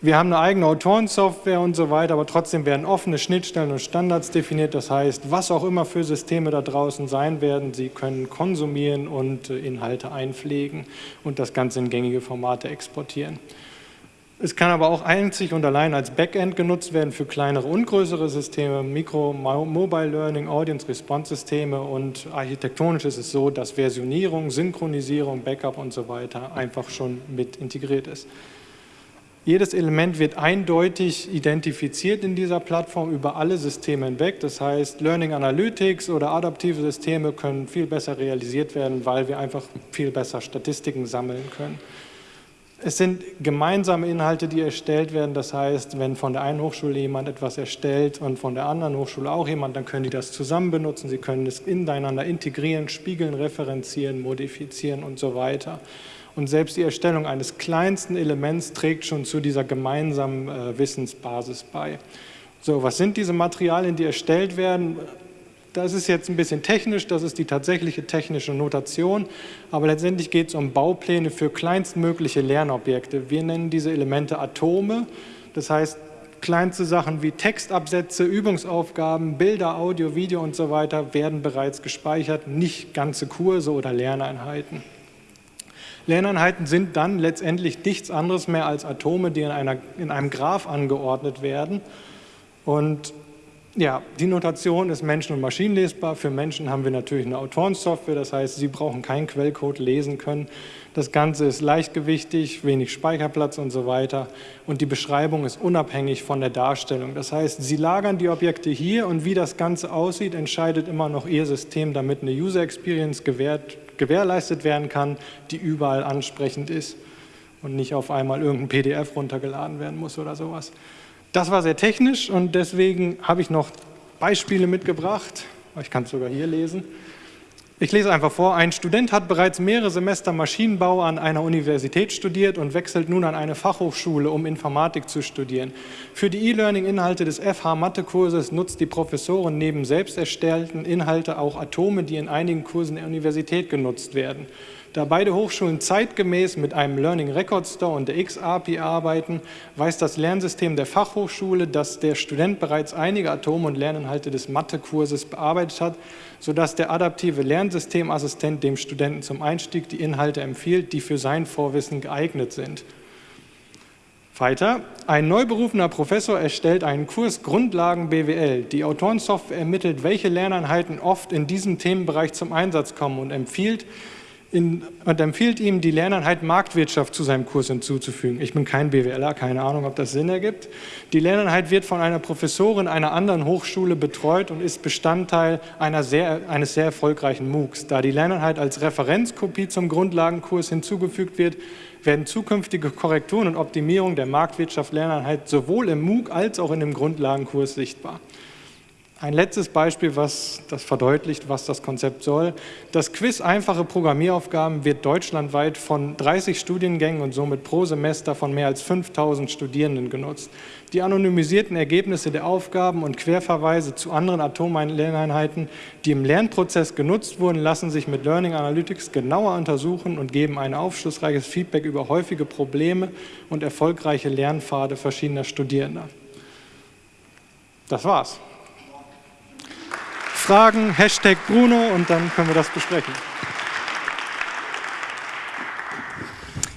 Wir haben eine eigene Autorensoftware und so weiter, aber trotzdem werden offene Schnittstellen und Standards definiert. Das heißt, was auch immer für Systeme da draußen sein werden, sie können konsumieren und Inhalte einpflegen und das Ganze in gängige Formate exportieren. Es kann aber auch einzig und allein als Backend genutzt werden für kleinere und größere Systeme, Mikro, Mobile Learning, Audience Response Systeme und architektonisch ist es so, dass Versionierung, Synchronisierung, Backup und so weiter einfach schon mit integriert ist. Jedes Element wird eindeutig identifiziert in dieser Plattform über alle Systeme hinweg. Das heißt, Learning Analytics oder adaptive Systeme können viel besser realisiert werden, weil wir einfach viel besser Statistiken sammeln können. Es sind gemeinsame Inhalte, die erstellt werden. Das heißt, wenn von der einen Hochschule jemand etwas erstellt und von der anderen Hochschule auch jemand, dann können die das zusammen benutzen. Sie können es ineinander integrieren, spiegeln, referenzieren, modifizieren und so weiter. Und selbst die Erstellung eines kleinsten Elements trägt schon zu dieser gemeinsamen äh, Wissensbasis bei. So, was sind diese Materialien, die erstellt werden? Das ist jetzt ein bisschen technisch, das ist die tatsächliche technische Notation, aber letztendlich geht es um Baupläne für kleinstmögliche Lernobjekte. Wir nennen diese Elemente Atome, das heißt kleinste Sachen wie Textabsätze, Übungsaufgaben, Bilder, Audio, Video und so weiter werden bereits gespeichert, nicht ganze Kurse oder Lerneinheiten. Lerneinheiten sind dann letztendlich nichts anderes mehr als Atome, die in, einer, in einem Graph angeordnet werden und ja, die Notation ist menschen- und maschinenlesbar. Für Menschen haben wir natürlich eine Autorensoftware, das heißt, Sie brauchen keinen Quellcode lesen können. Das Ganze ist leichtgewichtig, wenig Speicherplatz und so weiter. Und die Beschreibung ist unabhängig von der Darstellung. Das heißt, Sie lagern die Objekte hier und wie das Ganze aussieht, entscheidet immer noch Ihr System, damit eine User Experience gewährt, gewährleistet werden kann, die überall ansprechend ist und nicht auf einmal irgendein PDF runtergeladen werden muss oder sowas. Das war sehr technisch und deswegen habe ich noch Beispiele mitgebracht. Ich kann es sogar hier lesen. Ich lese einfach vor, ein Student hat bereits mehrere Semester Maschinenbau an einer Universität studiert und wechselt nun an eine Fachhochschule, um Informatik zu studieren. Für die E-Learning-Inhalte des FH-Mathe-Kurses nutzt die Professorin neben selbst erstellten Inhalte auch Atome, die in einigen Kursen der Universität genutzt werden. Da beide Hochschulen zeitgemäß mit einem Learning Record Store und der X-API arbeiten, weiß das Lernsystem der Fachhochschule, dass der Student bereits einige Atome und Lerninhalte des Mathekurses bearbeitet hat, sodass der adaptive Lernsystemassistent dem Studenten zum Einstieg die Inhalte empfiehlt, die für sein Vorwissen geeignet sind. Weiter, ein neu berufener Professor erstellt einen Kurs Grundlagen BWL. Die Autorensoftware ermittelt, welche Lerneinheiten oft in diesem Themenbereich zum Einsatz kommen und empfiehlt, in, und empfiehlt ihm, die Lerneinheit Marktwirtschaft zu seinem Kurs hinzuzufügen. Ich bin kein BWLer, keine Ahnung, ob das Sinn ergibt. Die Lerneinheit wird von einer Professorin einer anderen Hochschule betreut und ist Bestandteil sehr, eines sehr erfolgreichen MOOCs. Da die Lerneinheit als Referenzkopie zum Grundlagenkurs hinzugefügt wird, werden zukünftige Korrekturen und Optimierung der Marktwirtschaft Lerneinheit sowohl im MOOC als auch in dem Grundlagenkurs sichtbar. Ein letztes Beispiel, was das verdeutlicht, was das Konzept soll. Das Quiz Einfache Programmieraufgaben wird deutschlandweit von 30 Studiengängen und somit pro Semester von mehr als 5000 Studierenden genutzt. Die anonymisierten Ergebnisse der Aufgaben und Querverweise zu anderen Atommlerneinheiten, die im Lernprozess genutzt wurden, lassen sich mit Learning Analytics genauer untersuchen und geben ein aufschlussreiches Feedback über häufige Probleme und erfolgreiche Lernpfade verschiedener Studierender. Das war's. Fragen, Hashtag Bruno und dann können wir das besprechen.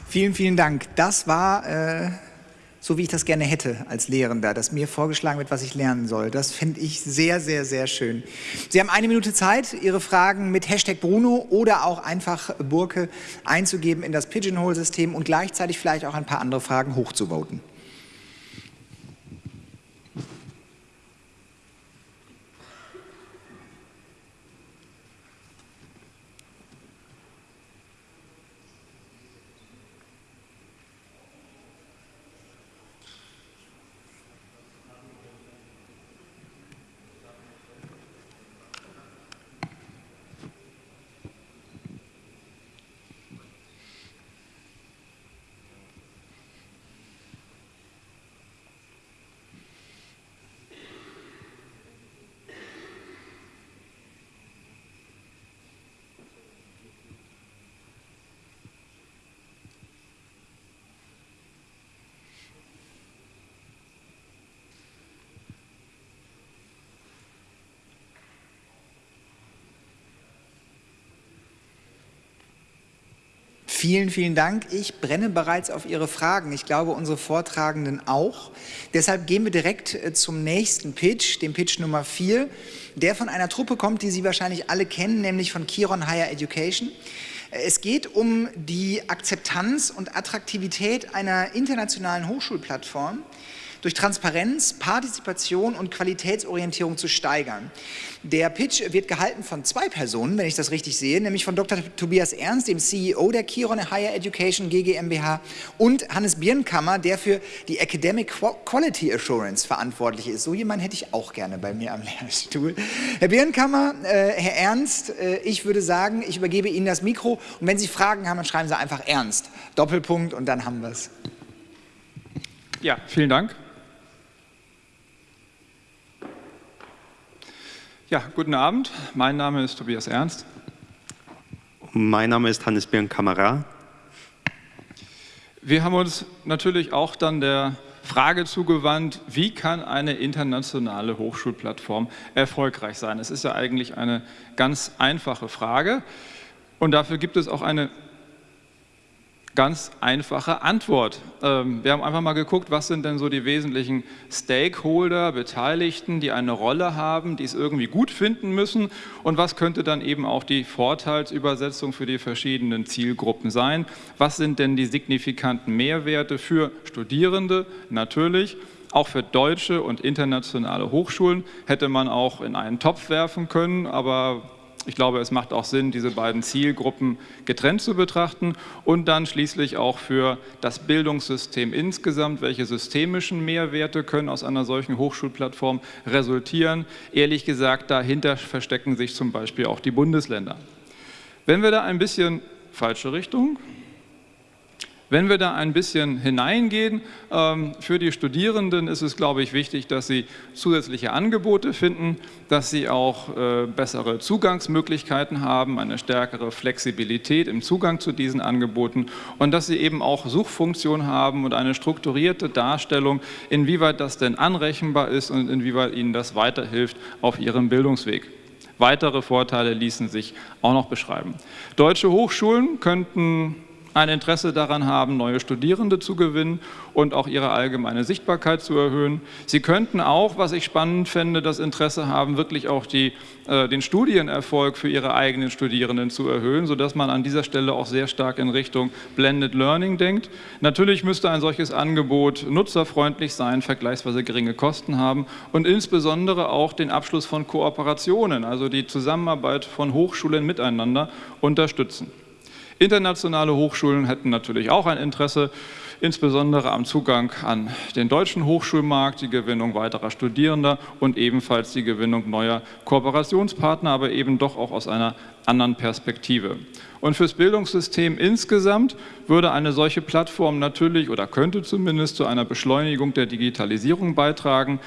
Vielen, vielen Dank. Das war äh, so, wie ich das gerne hätte als Lehrender, dass mir vorgeschlagen wird, was ich lernen soll. Das finde ich sehr, sehr, sehr schön. Sie haben eine Minute Zeit, Ihre Fragen mit Hashtag Bruno oder auch einfach Burke einzugeben in das Pigeonhole-System und gleichzeitig vielleicht auch ein paar andere Fragen hochzuvoten. Vielen, vielen Dank. Ich brenne bereits auf Ihre Fragen. Ich glaube, unsere Vortragenden auch. Deshalb gehen wir direkt äh, zum nächsten Pitch, dem Pitch Nummer 4, der von einer Truppe kommt, die Sie wahrscheinlich alle kennen, nämlich von Kiron Higher Education. Äh, es geht um die Akzeptanz und Attraktivität einer internationalen Hochschulplattform, durch Transparenz, Partizipation und Qualitätsorientierung zu steigern. Der Pitch wird gehalten von zwei Personen, wenn ich das richtig sehe, nämlich von Dr. Tobias Ernst, dem CEO der Kiron Higher Education GmbH und Hannes Birnkammer, der für die Academic Quality Assurance verantwortlich ist. So jemanden hätte ich auch gerne bei mir am Lehrstuhl. Herr Birnkammer, äh, Herr Ernst, äh, ich würde sagen, ich übergebe Ihnen das Mikro und wenn Sie Fragen haben, dann schreiben Sie einfach Ernst. Doppelpunkt und dann haben wir es. Ja, vielen Dank. Ja, guten Abend. Mein Name ist Tobias Ernst. Mein Name ist Hannes Birn Kamera. Wir haben uns natürlich auch dann der Frage zugewandt, wie kann eine internationale Hochschulplattform erfolgreich sein? Es ist ja eigentlich eine ganz einfache Frage und dafür gibt es auch eine ganz einfache Antwort. Ähm, wir haben einfach mal geguckt, was sind denn so die wesentlichen Stakeholder, Beteiligten, die eine Rolle haben, die es irgendwie gut finden müssen und was könnte dann eben auch die Vorteilsübersetzung für die verschiedenen Zielgruppen sein. Was sind denn die signifikanten Mehrwerte für Studierende natürlich, auch für deutsche und internationale Hochschulen hätte man auch in einen Topf werfen können, aber ich glaube, es macht auch Sinn, diese beiden Zielgruppen getrennt zu betrachten und dann schließlich auch für das Bildungssystem insgesamt, welche systemischen Mehrwerte können aus einer solchen Hochschulplattform resultieren. Ehrlich gesagt, dahinter verstecken sich zum Beispiel auch die Bundesländer. Wenn wir da ein bisschen falsche Richtung, wenn wir da ein bisschen hineingehen, ähm, für die Studierenden ist es, glaube ich, wichtig, dass sie zusätzliche Angebote finden, dass sie auch äh, bessere Zugangsmöglichkeiten haben, eine stärkere Flexibilität im Zugang zu diesen Angeboten und dass sie eben auch Suchfunktionen haben und eine strukturierte Darstellung, inwieweit das denn anrechenbar ist und inwieweit ihnen das weiterhilft auf ihrem Bildungsweg. Weitere Vorteile ließen sich auch noch beschreiben. Deutsche Hochschulen könnten ein Interesse daran haben, neue Studierende zu gewinnen und auch ihre allgemeine Sichtbarkeit zu erhöhen. Sie könnten auch, was ich spannend fände, das Interesse haben, wirklich auch die, äh, den Studienerfolg für ihre eigenen Studierenden zu erhöhen, sodass man an dieser Stelle auch sehr stark in Richtung Blended Learning denkt. Natürlich müsste ein solches Angebot nutzerfreundlich sein, vergleichsweise geringe Kosten haben und insbesondere auch den Abschluss von Kooperationen, also die Zusammenarbeit von Hochschulen miteinander unterstützen. Internationale Hochschulen hätten natürlich auch ein Interesse, insbesondere am Zugang an den deutschen Hochschulmarkt, die Gewinnung weiterer Studierender und ebenfalls die Gewinnung neuer Kooperationspartner, aber eben doch auch aus einer anderen Perspektive. Und fürs Bildungssystem insgesamt würde eine solche Plattform natürlich oder könnte zumindest zu einer Beschleunigung der Digitalisierung beitragen.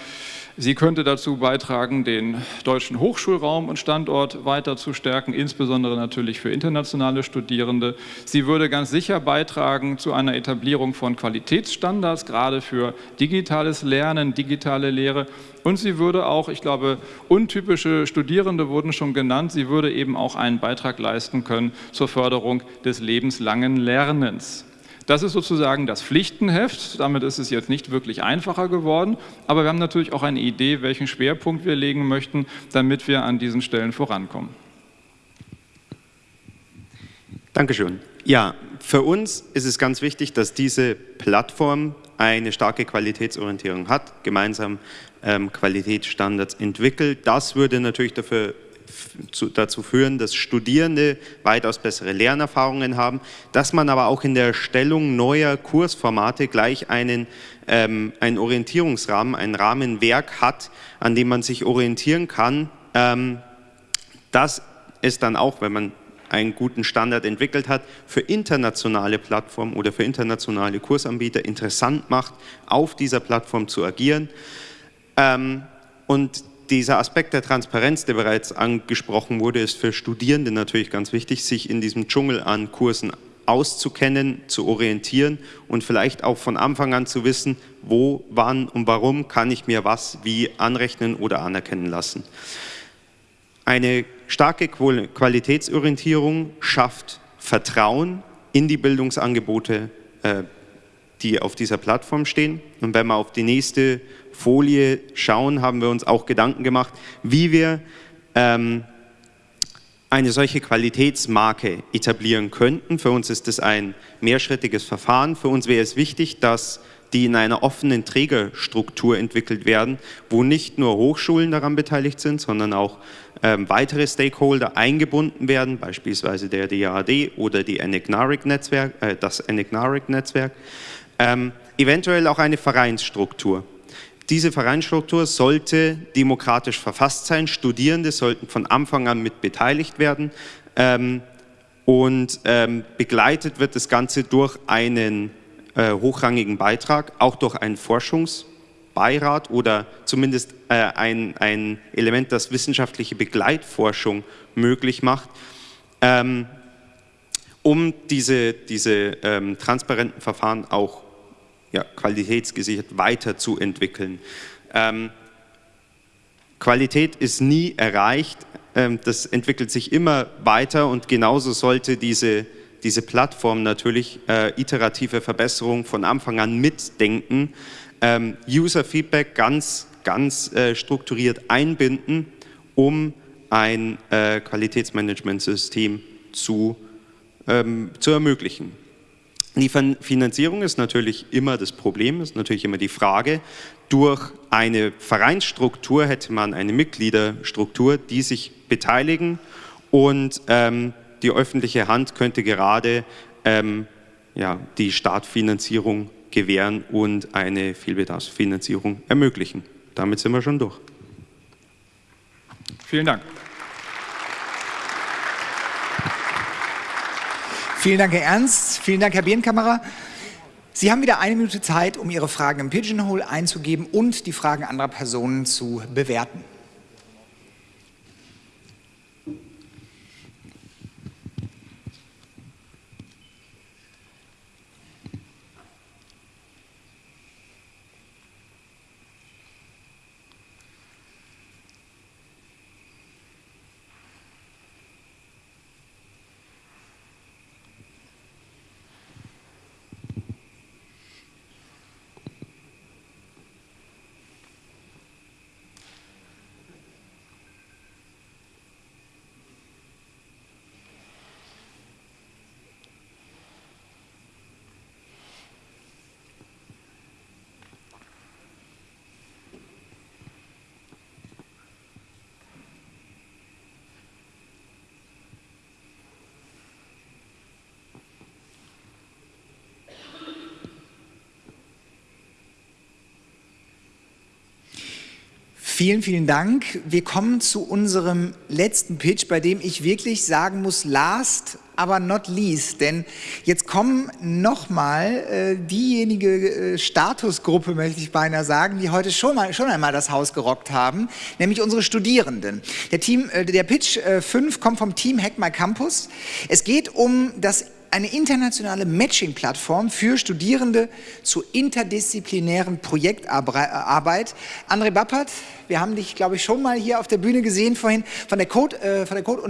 Sie könnte dazu beitragen, den deutschen Hochschulraum und Standort weiter zu stärken, insbesondere natürlich für internationale Studierende. Sie würde ganz sicher beitragen zu einer Etablierung von Qualitätsstandards, gerade für digitales Lernen, digitale Lehre. Und sie würde auch, ich glaube, untypische Studierende wurden schon genannt, sie würde eben auch einen Beitrag leisten können zur Förderung des lebenslangen Lernens. Das ist sozusagen das Pflichtenheft. Damit ist es jetzt nicht wirklich einfacher geworden. Aber wir haben natürlich auch eine Idee, welchen Schwerpunkt wir legen möchten, damit wir an diesen Stellen vorankommen. Dankeschön. Ja, für uns ist es ganz wichtig, dass diese Plattform eine starke Qualitätsorientierung hat, gemeinsam ähm, Qualitätsstandards entwickelt. Das würde natürlich dafür dazu führen, dass Studierende weitaus bessere Lernerfahrungen haben, dass man aber auch in der Erstellung neuer Kursformate gleich einen, ähm, einen Orientierungsrahmen, ein Rahmenwerk hat, an dem man sich orientieren kann. Ähm, das ist dann auch, wenn man einen guten Standard entwickelt hat, für internationale Plattformen oder für internationale Kursanbieter interessant macht, auf dieser Plattform zu agieren. Ähm, und dieser Aspekt der Transparenz, der bereits angesprochen wurde, ist für Studierende natürlich ganz wichtig, sich in diesem Dschungel an Kursen auszukennen, zu orientieren und vielleicht auch von Anfang an zu wissen, wo, wann und warum kann ich mir was wie anrechnen oder anerkennen lassen. Eine starke Qualitätsorientierung schafft Vertrauen in die Bildungsangebote, äh, die auf dieser Plattform stehen. Und wenn wir auf die nächste Folie schauen, haben wir uns auch Gedanken gemacht, wie wir ähm, eine solche Qualitätsmarke etablieren könnten. Für uns ist es ein mehrschrittiges Verfahren. Für uns wäre es wichtig, dass die in einer offenen Trägerstruktur entwickelt werden, wo nicht nur Hochschulen daran beteiligt sind, sondern auch ähm, weitere Stakeholder eingebunden werden, beispielsweise der DAAD oder die Enigmatic-Netzwerk, äh, das Enigmatic-Netzwerk. Ähm, eventuell auch eine Vereinsstruktur. Diese Vereinsstruktur sollte demokratisch verfasst sein. Studierende sollten von Anfang an mit beteiligt werden. Ähm, und ähm, begleitet wird das Ganze durch einen äh, hochrangigen Beitrag, auch durch einen Forschungsbeirat oder zumindest äh, ein, ein Element, das wissenschaftliche Begleitforschung möglich macht, ähm, um diese, diese ähm, transparenten Verfahren auch ja, qualitätsgesichert weiterzuentwickeln. Ähm, Qualität ist nie erreicht, ähm, das entwickelt sich immer weiter und genauso sollte diese, diese Plattform natürlich äh, iterative Verbesserungen von Anfang an mitdenken, ähm, User-Feedback ganz, ganz äh, strukturiert einbinden, um ein äh, Qualitätsmanagementsystem zu, ähm, zu ermöglichen. Die Finanzierung ist natürlich immer das Problem, ist natürlich immer die Frage. Durch eine Vereinsstruktur hätte man eine Mitgliederstruktur, die sich beteiligen und ähm, die öffentliche Hand könnte gerade ähm, ja, die Startfinanzierung gewähren und eine Vielbedarfsfinanzierung ermöglichen. Damit sind wir schon durch. Vielen Dank. Vielen Dank, Herr Ernst. Vielen Dank, Herr Birnkammerer. Sie haben wieder eine Minute Zeit, um Ihre Fragen im Pigeonhole einzugeben und die Fragen anderer Personen zu bewerten. Vielen, vielen Dank. Wir kommen zu unserem letzten Pitch, bei dem ich wirklich sagen muss, last aber not least, denn jetzt kommen nochmal äh, diejenige äh, Statusgruppe, möchte ich beinahe sagen, die heute schon, mal, schon einmal das Haus gerockt haben, nämlich unsere Studierenden. Der, Team, äh, der Pitch äh, 5 kommt vom Team Hack My Campus. Es geht um das eine internationale Matching-Plattform für Studierende zu interdisziplinären Projektarbeit. André Bappert, wir haben dich, glaube ich, schon mal hier auf der Bühne gesehen vorhin, von der äh, von der Code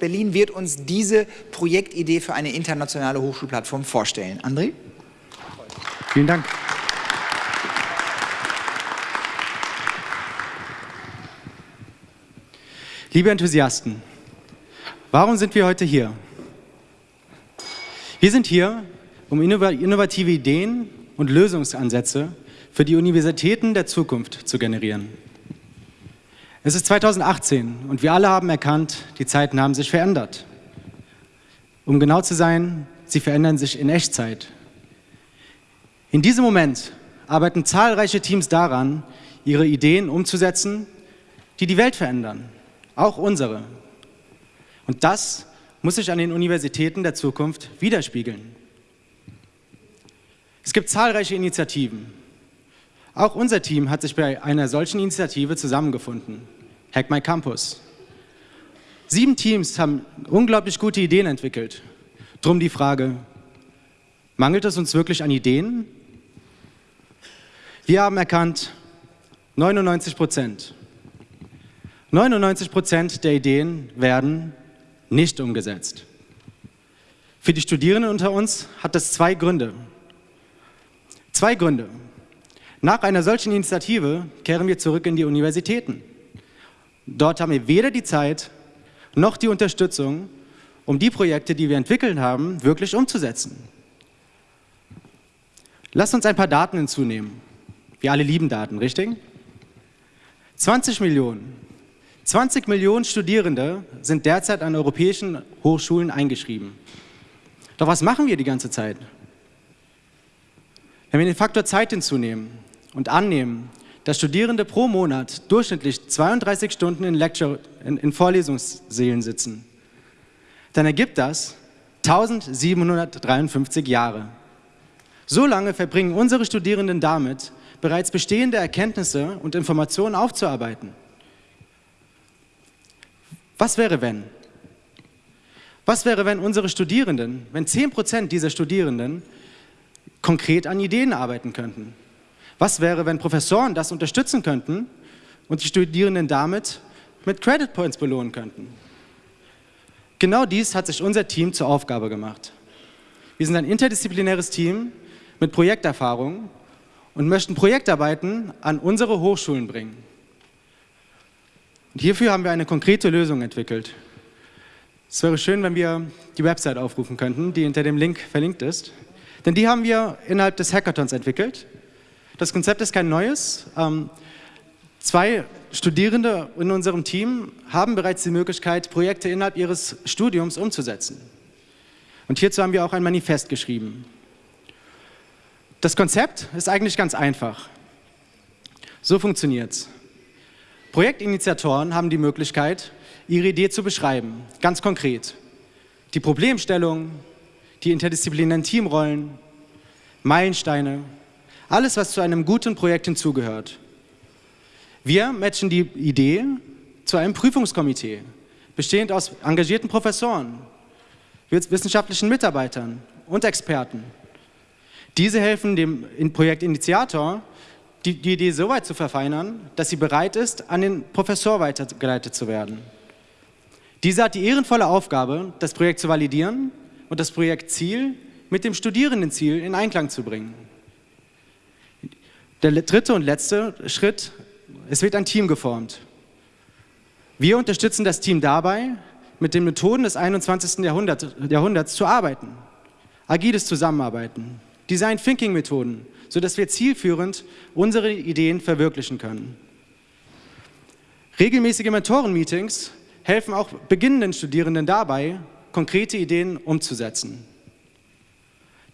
Berlin wird uns diese Projektidee für eine internationale Hochschulplattform vorstellen. André? Vielen Dank. Liebe Enthusiasten, warum sind wir heute hier? Wir sind hier, um innovative Ideen und Lösungsansätze für die Universitäten der Zukunft zu generieren. Es ist 2018 und wir alle haben erkannt, die Zeiten haben sich verändert. Um genau zu sein, sie verändern sich in Echtzeit. In diesem Moment arbeiten zahlreiche Teams daran, ihre Ideen umzusetzen, die die Welt verändern, auch unsere. Und das muss sich an den Universitäten der Zukunft widerspiegeln. Es gibt zahlreiche Initiativen. Auch unser Team hat sich bei einer solchen Initiative zusammengefunden, Hack My Campus. Sieben Teams haben unglaublich gute Ideen entwickelt. Drum die Frage, mangelt es uns wirklich an Ideen? Wir haben erkannt, 99 Prozent. 99 Prozent der Ideen werden nicht umgesetzt. Für die Studierenden unter uns hat das zwei Gründe. Zwei Gründe. Nach einer solchen Initiative kehren wir zurück in die Universitäten. Dort haben wir weder die Zeit noch die Unterstützung, um die Projekte, die wir entwickelt haben, wirklich umzusetzen. Lasst uns ein paar Daten hinzunehmen. Wir alle lieben Daten, richtig? 20 Millionen 20 Millionen Studierende sind derzeit an europäischen Hochschulen eingeschrieben. Doch was machen wir die ganze Zeit? Wenn wir den Faktor Zeit hinzunehmen und annehmen, dass Studierende pro Monat durchschnittlich 32 Stunden in, Lecture, in, in Vorlesungssälen sitzen, dann ergibt das 1753 Jahre. So lange verbringen unsere Studierenden damit, bereits bestehende Erkenntnisse und Informationen aufzuarbeiten. Was wäre, wenn? Was wäre, wenn unsere Studierenden, wenn 10% dieser Studierenden konkret an Ideen arbeiten könnten? Was wäre, wenn Professoren das unterstützen könnten und die Studierenden damit mit Credit Points belohnen könnten? Genau dies hat sich unser Team zur Aufgabe gemacht. Wir sind ein interdisziplinäres Team mit Projekterfahrung und möchten Projektarbeiten an unsere Hochschulen bringen. Und hierfür haben wir eine konkrete Lösung entwickelt. Es wäre schön, wenn wir die Website aufrufen könnten, die hinter dem Link verlinkt ist. Denn die haben wir innerhalb des Hackathons entwickelt. Das Konzept ist kein neues. Ähm, zwei Studierende in unserem Team haben bereits die Möglichkeit, Projekte innerhalb ihres Studiums umzusetzen. Und hierzu haben wir auch ein Manifest geschrieben. Das Konzept ist eigentlich ganz einfach. So funktioniert es. Projektinitiatoren haben die Möglichkeit, ihre Idee zu beschreiben, ganz konkret. Die Problemstellung, die interdisziplinären Teamrollen, Meilensteine, alles, was zu einem guten Projekt hinzugehört. Wir matchen die Idee zu einem Prüfungskomitee, bestehend aus engagierten Professoren, wissenschaftlichen Mitarbeitern und Experten. Diese helfen dem Projektinitiator, die, die Idee so weit zu verfeinern, dass sie bereit ist, an den Professor weitergeleitet zu werden. Dieser hat die ehrenvolle Aufgabe, das Projekt zu validieren und das Projektziel mit dem Studierendenziel in Einklang zu bringen. Der dritte und letzte Schritt, es wird ein Team geformt. Wir unterstützen das Team dabei, mit den Methoden des 21. Jahrhunderts, Jahrhunderts zu arbeiten. Agiles Zusammenarbeiten, Design Thinking Methoden, sodass wir zielführend unsere Ideen verwirklichen können. Regelmäßige Mentoren-Meetings helfen auch beginnenden Studierenden dabei, konkrete Ideen umzusetzen.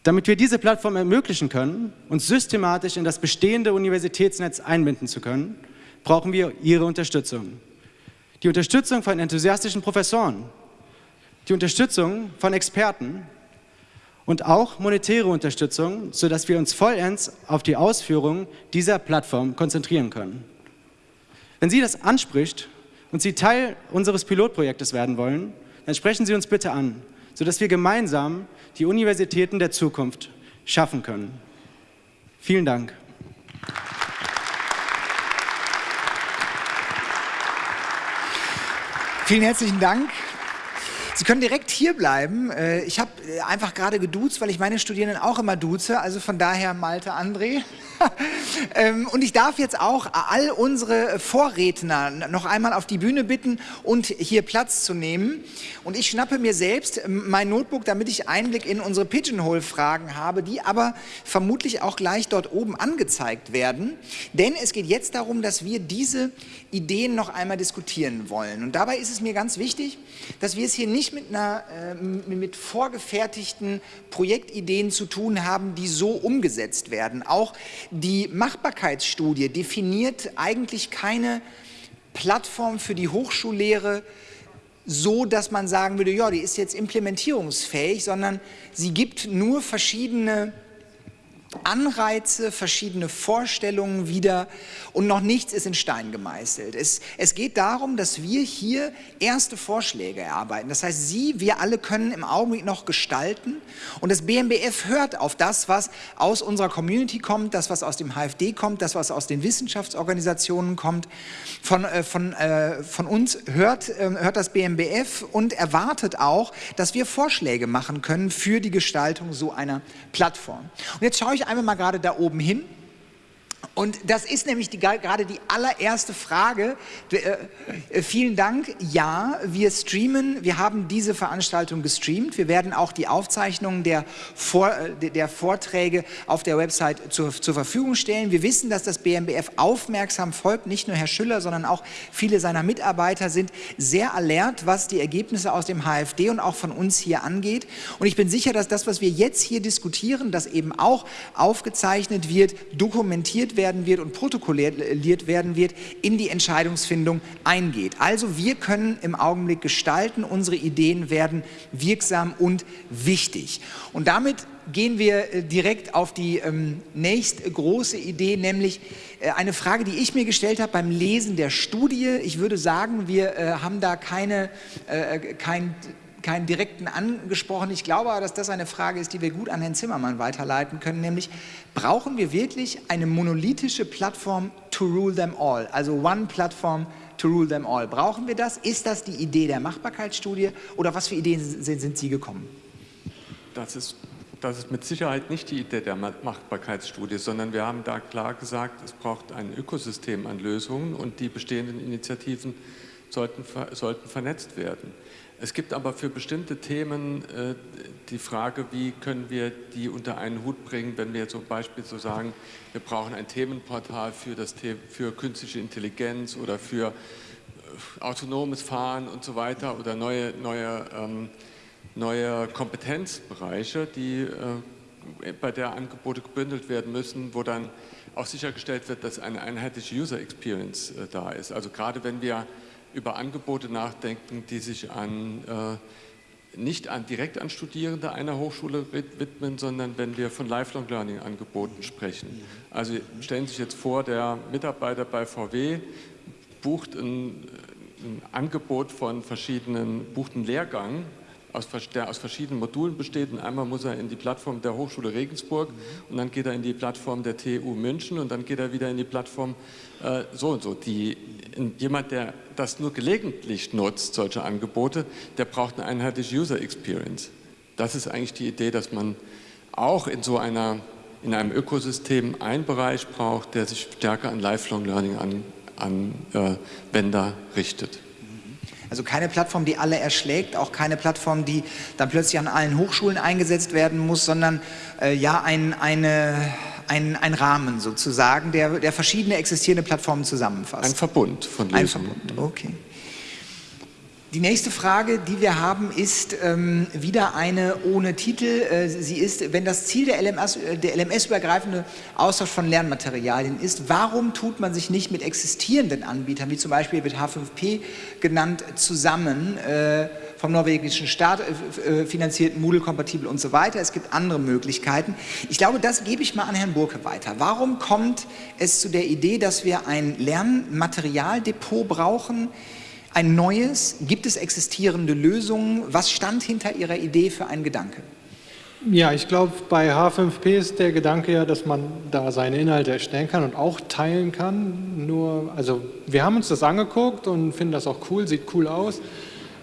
Damit wir diese Plattform ermöglichen können, uns systematisch in das bestehende Universitätsnetz einbinden zu können, brauchen wir Ihre Unterstützung. Die Unterstützung von enthusiastischen Professoren, die Unterstützung von Experten und auch monetäre Unterstützung, sodass wir uns vollends auf die Ausführung dieser Plattform konzentrieren können. Wenn Sie das anspricht und Sie Teil unseres Pilotprojektes werden wollen, dann sprechen Sie uns bitte an, sodass wir gemeinsam die Universitäten der Zukunft schaffen können. Vielen Dank. Vielen herzlichen Dank. Sie können direkt hier bleiben. Äh, ich habe äh, einfach gerade geduzt, weil ich meine Studierenden auch immer duze. Also von daher Malte André. Ähm, und ich darf jetzt auch all unsere Vorredner noch einmal auf die Bühne bitten und hier Platz zu nehmen. Und ich schnappe mir selbst mein Notebook, damit ich Einblick in unsere Pigeonhole-Fragen habe, die aber vermutlich auch gleich dort oben angezeigt werden. Denn es geht jetzt darum, dass wir diese Ideen noch einmal diskutieren wollen. Und dabei ist es mir ganz wichtig, dass wir es hier nicht mit, einer, äh, mit vorgefertigten Projektideen zu tun haben, die so umgesetzt werden. Auch die Machbarkeitsstudie definiert eigentlich keine Plattform für die Hochschullehre so, dass man sagen würde, ja, die ist jetzt implementierungsfähig, sondern sie gibt nur verschiedene Anreize, verschiedene Vorstellungen wieder und noch nichts ist in Stein gemeißelt. Es, es geht darum, dass wir hier erste Vorschläge erarbeiten. Das heißt, Sie, wir alle können im Augenblick noch gestalten und das BMBF hört auf das, was aus unserer Community kommt, das, was aus dem HFD kommt, das, was aus den Wissenschaftsorganisationen kommt. Von, äh, von, äh, von uns hört, äh, hört das BMBF und erwartet auch, dass wir Vorschläge machen können für die Gestaltung so einer Plattform. Und jetzt schaue ich einmal mal gerade da oben hin. Und das ist nämlich die, gerade die allererste Frage. Äh, äh, vielen Dank. Ja, wir streamen. Wir haben diese Veranstaltung gestreamt. Wir werden auch die Aufzeichnungen der, Vor, äh, der Vorträge auf der Website zur, zur Verfügung stellen. Wir wissen, dass das BMBF aufmerksam folgt. Nicht nur Herr Schüller, sondern auch viele seiner Mitarbeiter sind sehr alert, was die Ergebnisse aus dem HFD und auch von uns hier angeht. Und ich bin sicher, dass das, was wir jetzt hier diskutieren, das eben auch aufgezeichnet wird, dokumentiert wird, werden wird und protokolliert werden wird, in die Entscheidungsfindung eingeht. Also wir können im Augenblick gestalten, unsere Ideen werden wirksam und wichtig. Und damit gehen wir äh, direkt auf die ähm, nächste große Idee, nämlich äh, eine Frage, die ich mir gestellt habe beim Lesen der Studie. Ich würde sagen, wir äh, haben da keine, äh, äh kein keinen direkten angesprochen. Ich glaube aber, dass das eine Frage ist, die wir gut an Herrn Zimmermann weiterleiten können, nämlich brauchen wir wirklich eine monolithische Plattform to rule them all, also one platform to rule them all. Brauchen wir das? Ist das die Idee der Machbarkeitsstudie oder was für Ideen sind, sind Sie gekommen? Das ist, das ist mit Sicherheit nicht die Idee der Machbarkeitsstudie, sondern wir haben da klar gesagt, es braucht ein Ökosystem an Lösungen und die bestehenden Initiativen sollten, sollten vernetzt werden. Es gibt aber für bestimmte Themen äh, die Frage, wie können wir die unter einen Hut bringen, wenn wir zum Beispiel so sagen, wir brauchen ein Themenportal für, das The für künstliche Intelligenz oder für äh, autonomes Fahren und so weiter oder neue, neue, ähm, neue Kompetenzbereiche, die äh, bei der Angebote gebündelt werden müssen, wo dann auch sichergestellt wird, dass eine einheitliche User Experience äh, da ist. Also gerade wenn wir über Angebote nachdenken, die sich an, äh, nicht an, direkt an Studierende einer Hochschule widmen, sondern wenn wir von Lifelong Learning Angeboten sprechen. Also stellen Sie sich jetzt vor, der Mitarbeiter bei VW bucht ein, ein Angebot von verschiedenen, bucht einen Lehrgang aus, der aus verschiedenen Modulen besteht. Und einmal muss er in die Plattform der Hochschule Regensburg und dann geht er in die Plattform der TU München und dann geht er wieder in die Plattform äh, so und so. Die, jemand, der das nur gelegentlich nutzt, solche Angebote, der braucht eine einheitliche User Experience. Das ist eigentlich die Idee, dass man auch in so einer, in einem Ökosystem einen Bereich braucht, der sich stärker an Lifelong Learning Anwender äh, richtet. Also keine Plattform, die alle erschlägt, auch keine Plattform, die dann plötzlich an allen Hochschulen eingesetzt werden muss, sondern äh, ja ein, eine, ein, ein Rahmen sozusagen, der, der verschiedene existierende Plattformen zusammenfasst. Ein Verbund von Lösungen. Ein Verbund, okay. Die nächste Frage, die wir haben, ist ähm, wieder eine ohne Titel. Äh, sie ist, wenn das Ziel der LMS-übergreifende LMS Austausch von Lernmaterialien ist, warum tut man sich nicht mit existierenden Anbietern, wie zum Beispiel mit H5P genannt, zusammen, äh, vom norwegischen Staat äh, äh, finanziert, Moodle-kompatibel und so weiter. Es gibt andere Möglichkeiten. Ich glaube, das gebe ich mal an Herrn Burke weiter. Warum kommt es zu der Idee, dass wir ein Lernmaterialdepot brauchen, ein neues? Gibt es existierende Lösungen? Was stand hinter Ihrer Idee für einen Gedanke? Ja, ich glaube, bei H5P ist der Gedanke ja, dass man da seine Inhalte erstellen kann und auch teilen kann. Nur, also wir haben uns das angeguckt und finden das auch cool, sieht cool aus.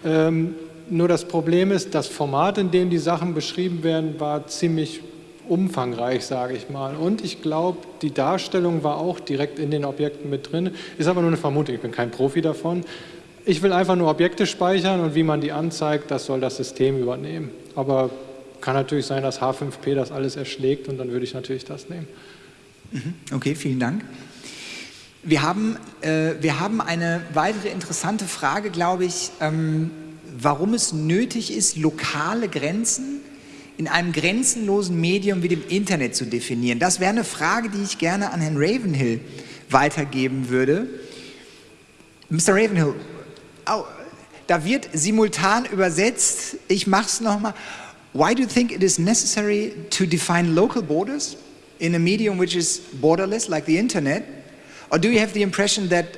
Ähm, nur das Problem ist, das Format, in dem die Sachen beschrieben werden, war ziemlich umfangreich, sage ich mal. Und ich glaube, die Darstellung war auch direkt in den Objekten mit drin. Ist aber nur eine Vermutung, ich bin kein Profi davon. Ich will einfach nur Objekte speichern und wie man die anzeigt, das soll das System übernehmen. Aber kann natürlich sein, dass H5P das alles erschlägt und dann würde ich natürlich das nehmen. Mhm. Okay, vielen Dank. Wir haben, äh, wir haben eine weitere interessante Frage, glaube ich, ähm, warum es nötig ist, lokale Grenzen in einem grenzenlosen Medium wie dem Internet zu definieren. Das wäre eine Frage, die ich gerne an Herrn Ravenhill weitergeben würde. Mr. Ravenhill, da wird simultan übersetzt, ich mache es nochmal. Why do you think it is necessary to define local borders in a medium which is borderless like the internet? Or do you have the impression that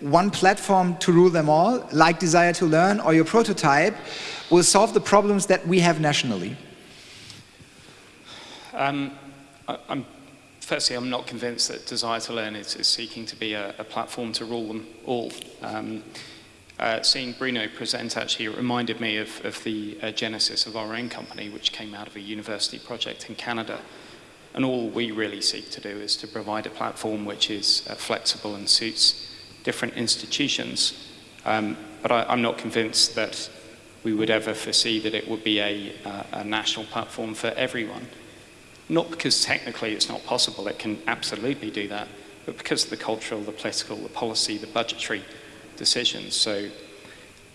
one platform to rule them all, like Desire to Learn or your prototype, will solve the problems that we have nationally? Um, I, am firstly, I'm not convinced that Desire to Learn is, is seeking to be a, a, platform to rule them all. Um, uh, seeing Bruno present actually reminded me of, of the uh, genesis of our own company, which came out of a university project in Canada. And all we really seek to do is to provide a platform which is uh, flexible and suits different institutions. Um, but I, am not convinced that we would ever foresee that it would be a, uh, a national platform for everyone. Not because technically it's not possible, it can absolutely do that, but because of the cultural, the political, the policy, the budgetary decisions. So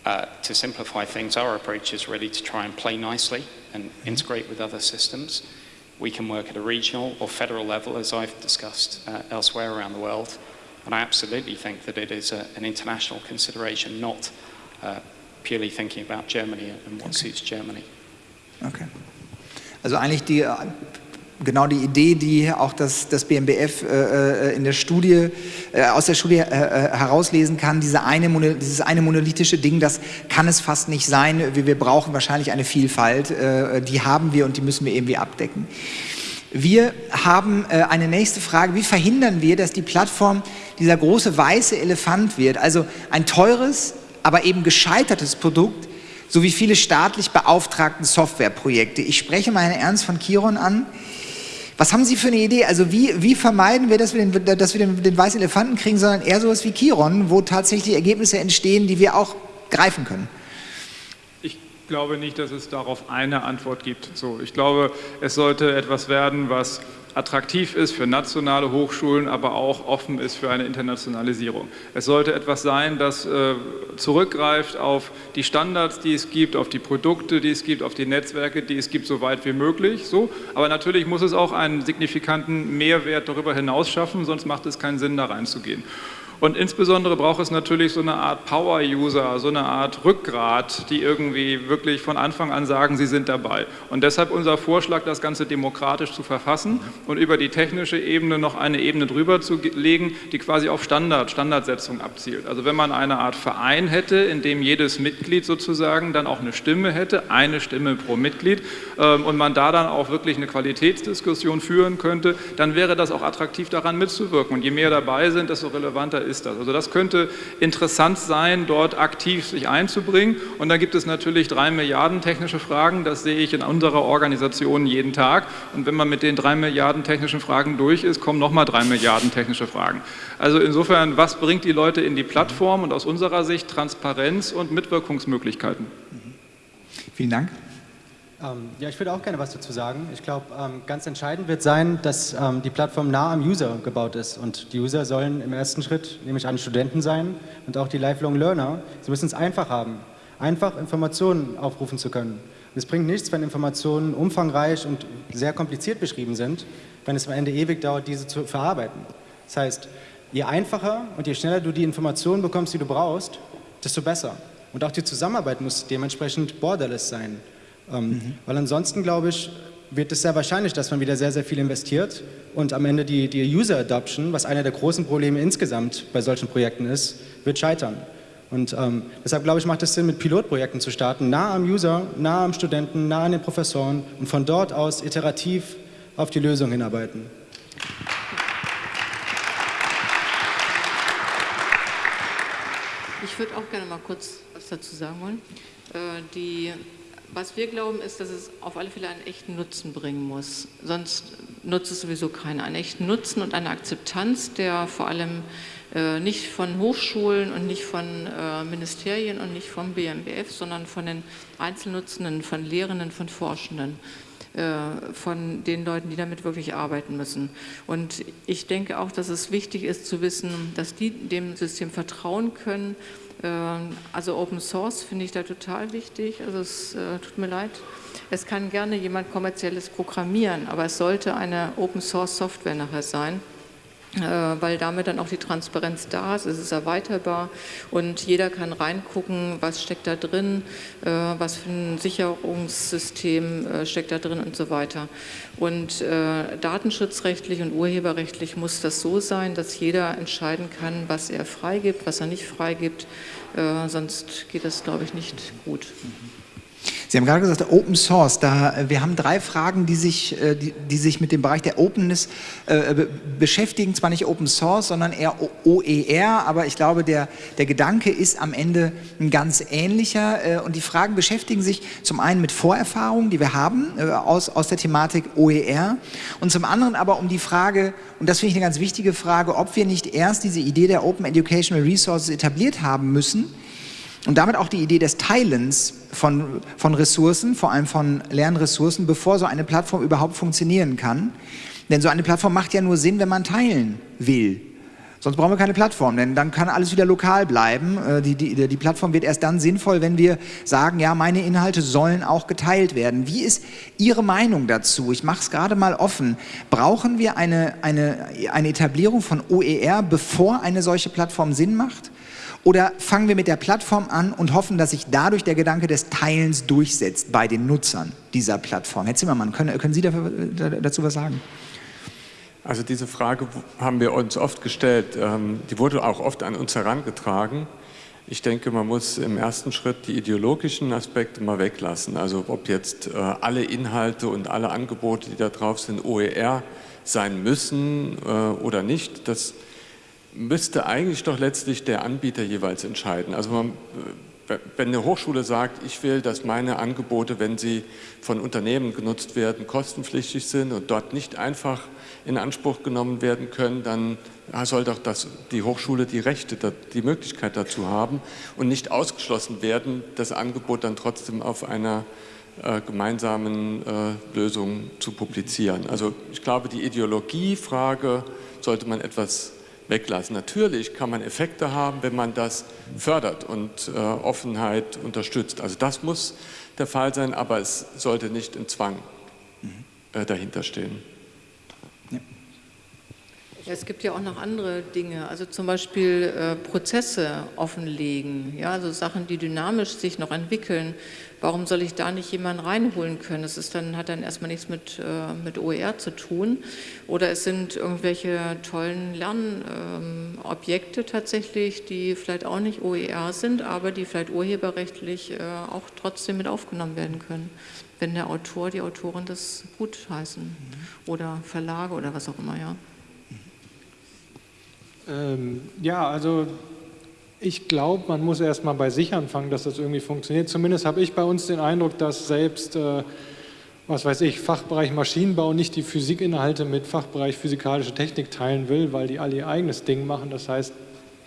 uh, to simplify things, our approach is really to try and play nicely and integrate with other systems. We can work at a regional or federal level, as I've discussed uh, elsewhere around the world. And I absolutely think that it is a, an international consideration, not uh, purely thinking about Germany and what okay. suits Germany. Okay. Also eigentlich die genau die Idee, die auch das, das BMBF äh, äh, in der Studie, äh, aus der Studie äh, äh, herauslesen kann, diese eine, dieses eine monolithische Ding, das kann es fast nicht sein. Wir, wir brauchen wahrscheinlich eine Vielfalt, äh, die haben wir und die müssen wir irgendwie abdecken. Wir haben eine nächste Frage, wie verhindern wir, dass die Plattform dieser große weiße Elefant wird, also ein teures, aber eben gescheitertes Produkt, sowie viele staatlich beauftragten Softwareprojekte. Ich spreche Herrn Ernst von Chiron an. Was haben Sie für eine Idee? Also wie, wie vermeiden wir, dass wir, den, dass wir den, den weißen Elefanten kriegen, sondern eher sowas wie Chiron, wo tatsächlich Ergebnisse entstehen, die wir auch greifen können? Ich glaube nicht, dass es darauf eine Antwort gibt. So, ich glaube, es sollte etwas werden, was attraktiv ist für nationale Hochschulen, aber auch offen ist für eine Internationalisierung. Es sollte etwas sein, das äh, zurückgreift auf die Standards, die es gibt, auf die Produkte, die es gibt, auf die Netzwerke, die es gibt, so weit wie möglich. So. Aber natürlich muss es auch einen signifikanten Mehrwert darüber hinaus schaffen, sonst macht es keinen Sinn, da reinzugehen. Und insbesondere braucht es natürlich so eine Art Power-User, so eine Art Rückgrat, die irgendwie wirklich von Anfang an sagen, sie sind dabei. Und deshalb unser Vorschlag, das Ganze demokratisch zu verfassen und über die technische Ebene noch eine Ebene drüber zu legen, die quasi auf Standard, Standardsetzung abzielt. Also wenn man eine Art Verein hätte, in dem jedes Mitglied sozusagen dann auch eine Stimme hätte, eine Stimme pro Mitglied, ähm, und man da dann auch wirklich eine Qualitätsdiskussion führen könnte, dann wäre das auch attraktiv daran mitzuwirken. Und je mehr dabei sind, desto relevanter ist das. Also das könnte interessant sein, dort aktiv sich einzubringen. Und dann gibt es natürlich drei Milliarden technische Fragen, das sehe ich in unserer Organisation jeden Tag. Und wenn man mit den drei Milliarden technischen Fragen durch ist, kommen nochmal drei Milliarden technische Fragen. Also insofern, was bringt die Leute in die Plattform und aus unserer Sicht Transparenz und Mitwirkungsmöglichkeiten? Vielen Dank. Ähm, ja, ich würde auch gerne was dazu sagen. Ich glaube, ähm, ganz entscheidend wird sein, dass ähm, die Plattform nah am User gebaut ist. Und die User sollen im ersten Schritt nämlich an Studenten sein und auch die Lifelong Learner. Sie müssen es einfach haben. einfach Informationen aufrufen zu können. Und es bringt nichts, wenn Informationen umfangreich und sehr kompliziert beschrieben sind, wenn es am Ende ewig dauert, diese zu verarbeiten. Das heißt, je einfacher und je schneller du die Informationen bekommst, die du brauchst, desto besser. Und auch die Zusammenarbeit muss dementsprechend borderless sein. Mhm. Weil ansonsten, glaube ich, wird es sehr wahrscheinlich, dass man wieder sehr, sehr viel investiert und am Ende die, die User Adoption, was einer der großen Probleme insgesamt bei solchen Projekten ist, wird scheitern. Und ähm, deshalb glaube ich, macht es Sinn, mit Pilotprojekten zu starten, nah am User, nah am Studenten, nah an den Professoren und von dort aus iterativ auf die Lösung hinarbeiten. Ich würde auch gerne mal kurz was dazu sagen wollen. Äh, die was wir glauben, ist, dass es auf alle Fälle einen echten Nutzen bringen muss. Sonst nutzt es sowieso keiner. Einen echten Nutzen und eine Akzeptanz, der vor allem äh, nicht von Hochschulen und nicht von äh, Ministerien und nicht vom BMBF, sondern von den Einzelnutzenden, von Lehrenden, von Forschenden äh, von den Leuten, die damit wirklich arbeiten müssen. Und ich denke auch, dass es wichtig ist zu wissen, dass die dem System vertrauen können also Open Source finde ich da total wichtig. Also es äh, tut mir leid. Es kann gerne jemand kommerzielles programmieren, aber es sollte eine Open Source Software nachher sein. Äh, weil damit dann auch die Transparenz da ist, es ist erweiterbar und jeder kann reingucken, was steckt da drin, äh, was für ein Sicherungssystem äh, steckt da drin und so weiter. Und datenschutzrechtlich und urheberrechtlich muss das so sein, dass jeder entscheiden kann, was er freigibt, was er nicht freigibt, sonst geht das, glaube ich, nicht gut. Mhm. Sie haben gerade gesagt, Open Source, da, äh, wir haben drei Fragen, die sich, äh, die, die sich mit dem Bereich der Openness äh, beschäftigen, zwar nicht Open Source, sondern eher OER, aber ich glaube, der, der Gedanke ist am Ende ein ganz ähnlicher. Äh, und die Fragen beschäftigen sich zum einen mit Vorerfahrungen, die wir haben äh, aus, aus der Thematik OER und zum anderen aber um die Frage, und das finde ich eine ganz wichtige Frage, ob wir nicht erst diese Idee der Open Educational Resources etabliert haben müssen, und damit auch die Idee des Teilens von, von Ressourcen, vor allem von Lernressourcen, bevor so eine Plattform überhaupt funktionieren kann. Denn so eine Plattform macht ja nur Sinn, wenn man teilen will. Sonst brauchen wir keine Plattform, denn dann kann alles wieder lokal bleiben. Äh, die, die, die Plattform wird erst dann sinnvoll, wenn wir sagen, ja, meine Inhalte sollen auch geteilt werden. Wie ist Ihre Meinung dazu? Ich mache es gerade mal offen. Brauchen wir eine, eine, eine Etablierung von OER, bevor eine solche Plattform Sinn macht? Oder fangen wir mit der Plattform an und hoffen, dass sich dadurch der Gedanke des Teilens durchsetzt bei den Nutzern dieser Plattform? Herr Zimmermann, können, können Sie dafür, dazu was sagen? Also diese Frage haben wir uns oft gestellt. Ähm, die wurde auch oft an uns herangetragen. Ich denke, man muss im ersten Schritt die ideologischen Aspekte mal weglassen. Also ob jetzt äh, alle Inhalte und alle Angebote, die da drauf sind, OER sein müssen äh, oder nicht, das müsste eigentlich doch letztlich der Anbieter jeweils entscheiden. Also man, äh, wenn eine Hochschule sagt, ich will, dass meine Angebote, wenn sie von Unternehmen genutzt werden, kostenpflichtig sind und dort nicht einfach in Anspruch genommen werden können, dann soll doch das, die Hochschule die Rechte, die Möglichkeit dazu haben und nicht ausgeschlossen werden, das Angebot dann trotzdem auf einer äh, gemeinsamen äh, Lösung zu publizieren. Also ich glaube, die Ideologiefrage sollte man etwas weglassen. Natürlich kann man Effekte haben, wenn man das fördert und äh, Offenheit unterstützt. Also das muss der Fall sein, aber es sollte nicht in Zwang äh, dahinter stehen. Ja, es gibt ja auch noch andere Dinge, also zum Beispiel äh, Prozesse offenlegen, ja, also Sachen, die dynamisch sich noch entwickeln. Warum soll ich da nicht jemanden reinholen können? Das ist dann, hat dann erstmal nichts mit, äh, mit OER zu tun. Oder es sind irgendwelche tollen Lernobjekte ähm, tatsächlich, die vielleicht auch nicht OER sind, aber die vielleicht urheberrechtlich äh, auch trotzdem mit aufgenommen werden können, wenn der Autor, die Autorin das gut heißen mhm. oder Verlage oder was auch immer, ja. Ähm, ja, also ich glaube, man muss erstmal bei sich anfangen, dass das irgendwie funktioniert. Zumindest habe ich bei uns den Eindruck, dass selbst, äh, was weiß ich, Fachbereich Maschinenbau nicht die Physikinhalte mit Fachbereich physikalische Technik teilen will, weil die alle ihr eigenes Ding machen. Das heißt,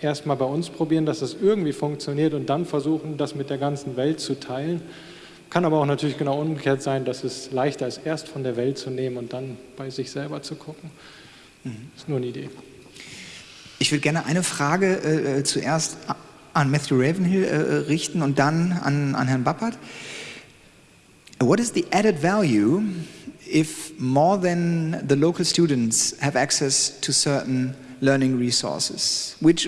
erstmal bei uns probieren, dass das irgendwie funktioniert und dann versuchen, das mit der ganzen Welt zu teilen. Kann aber auch natürlich genau umgekehrt sein, dass es leichter ist, erst von der Welt zu nehmen und dann bei sich selber zu gucken. Das ist nur eine Idee. Ich würde gerne eine Frage äh, äh zuerst an Matthew Ravenhill äh, äh, richten und dann an, an Herrn Bappert. What is the added value if more than the local students have access to certain learning resources? Which,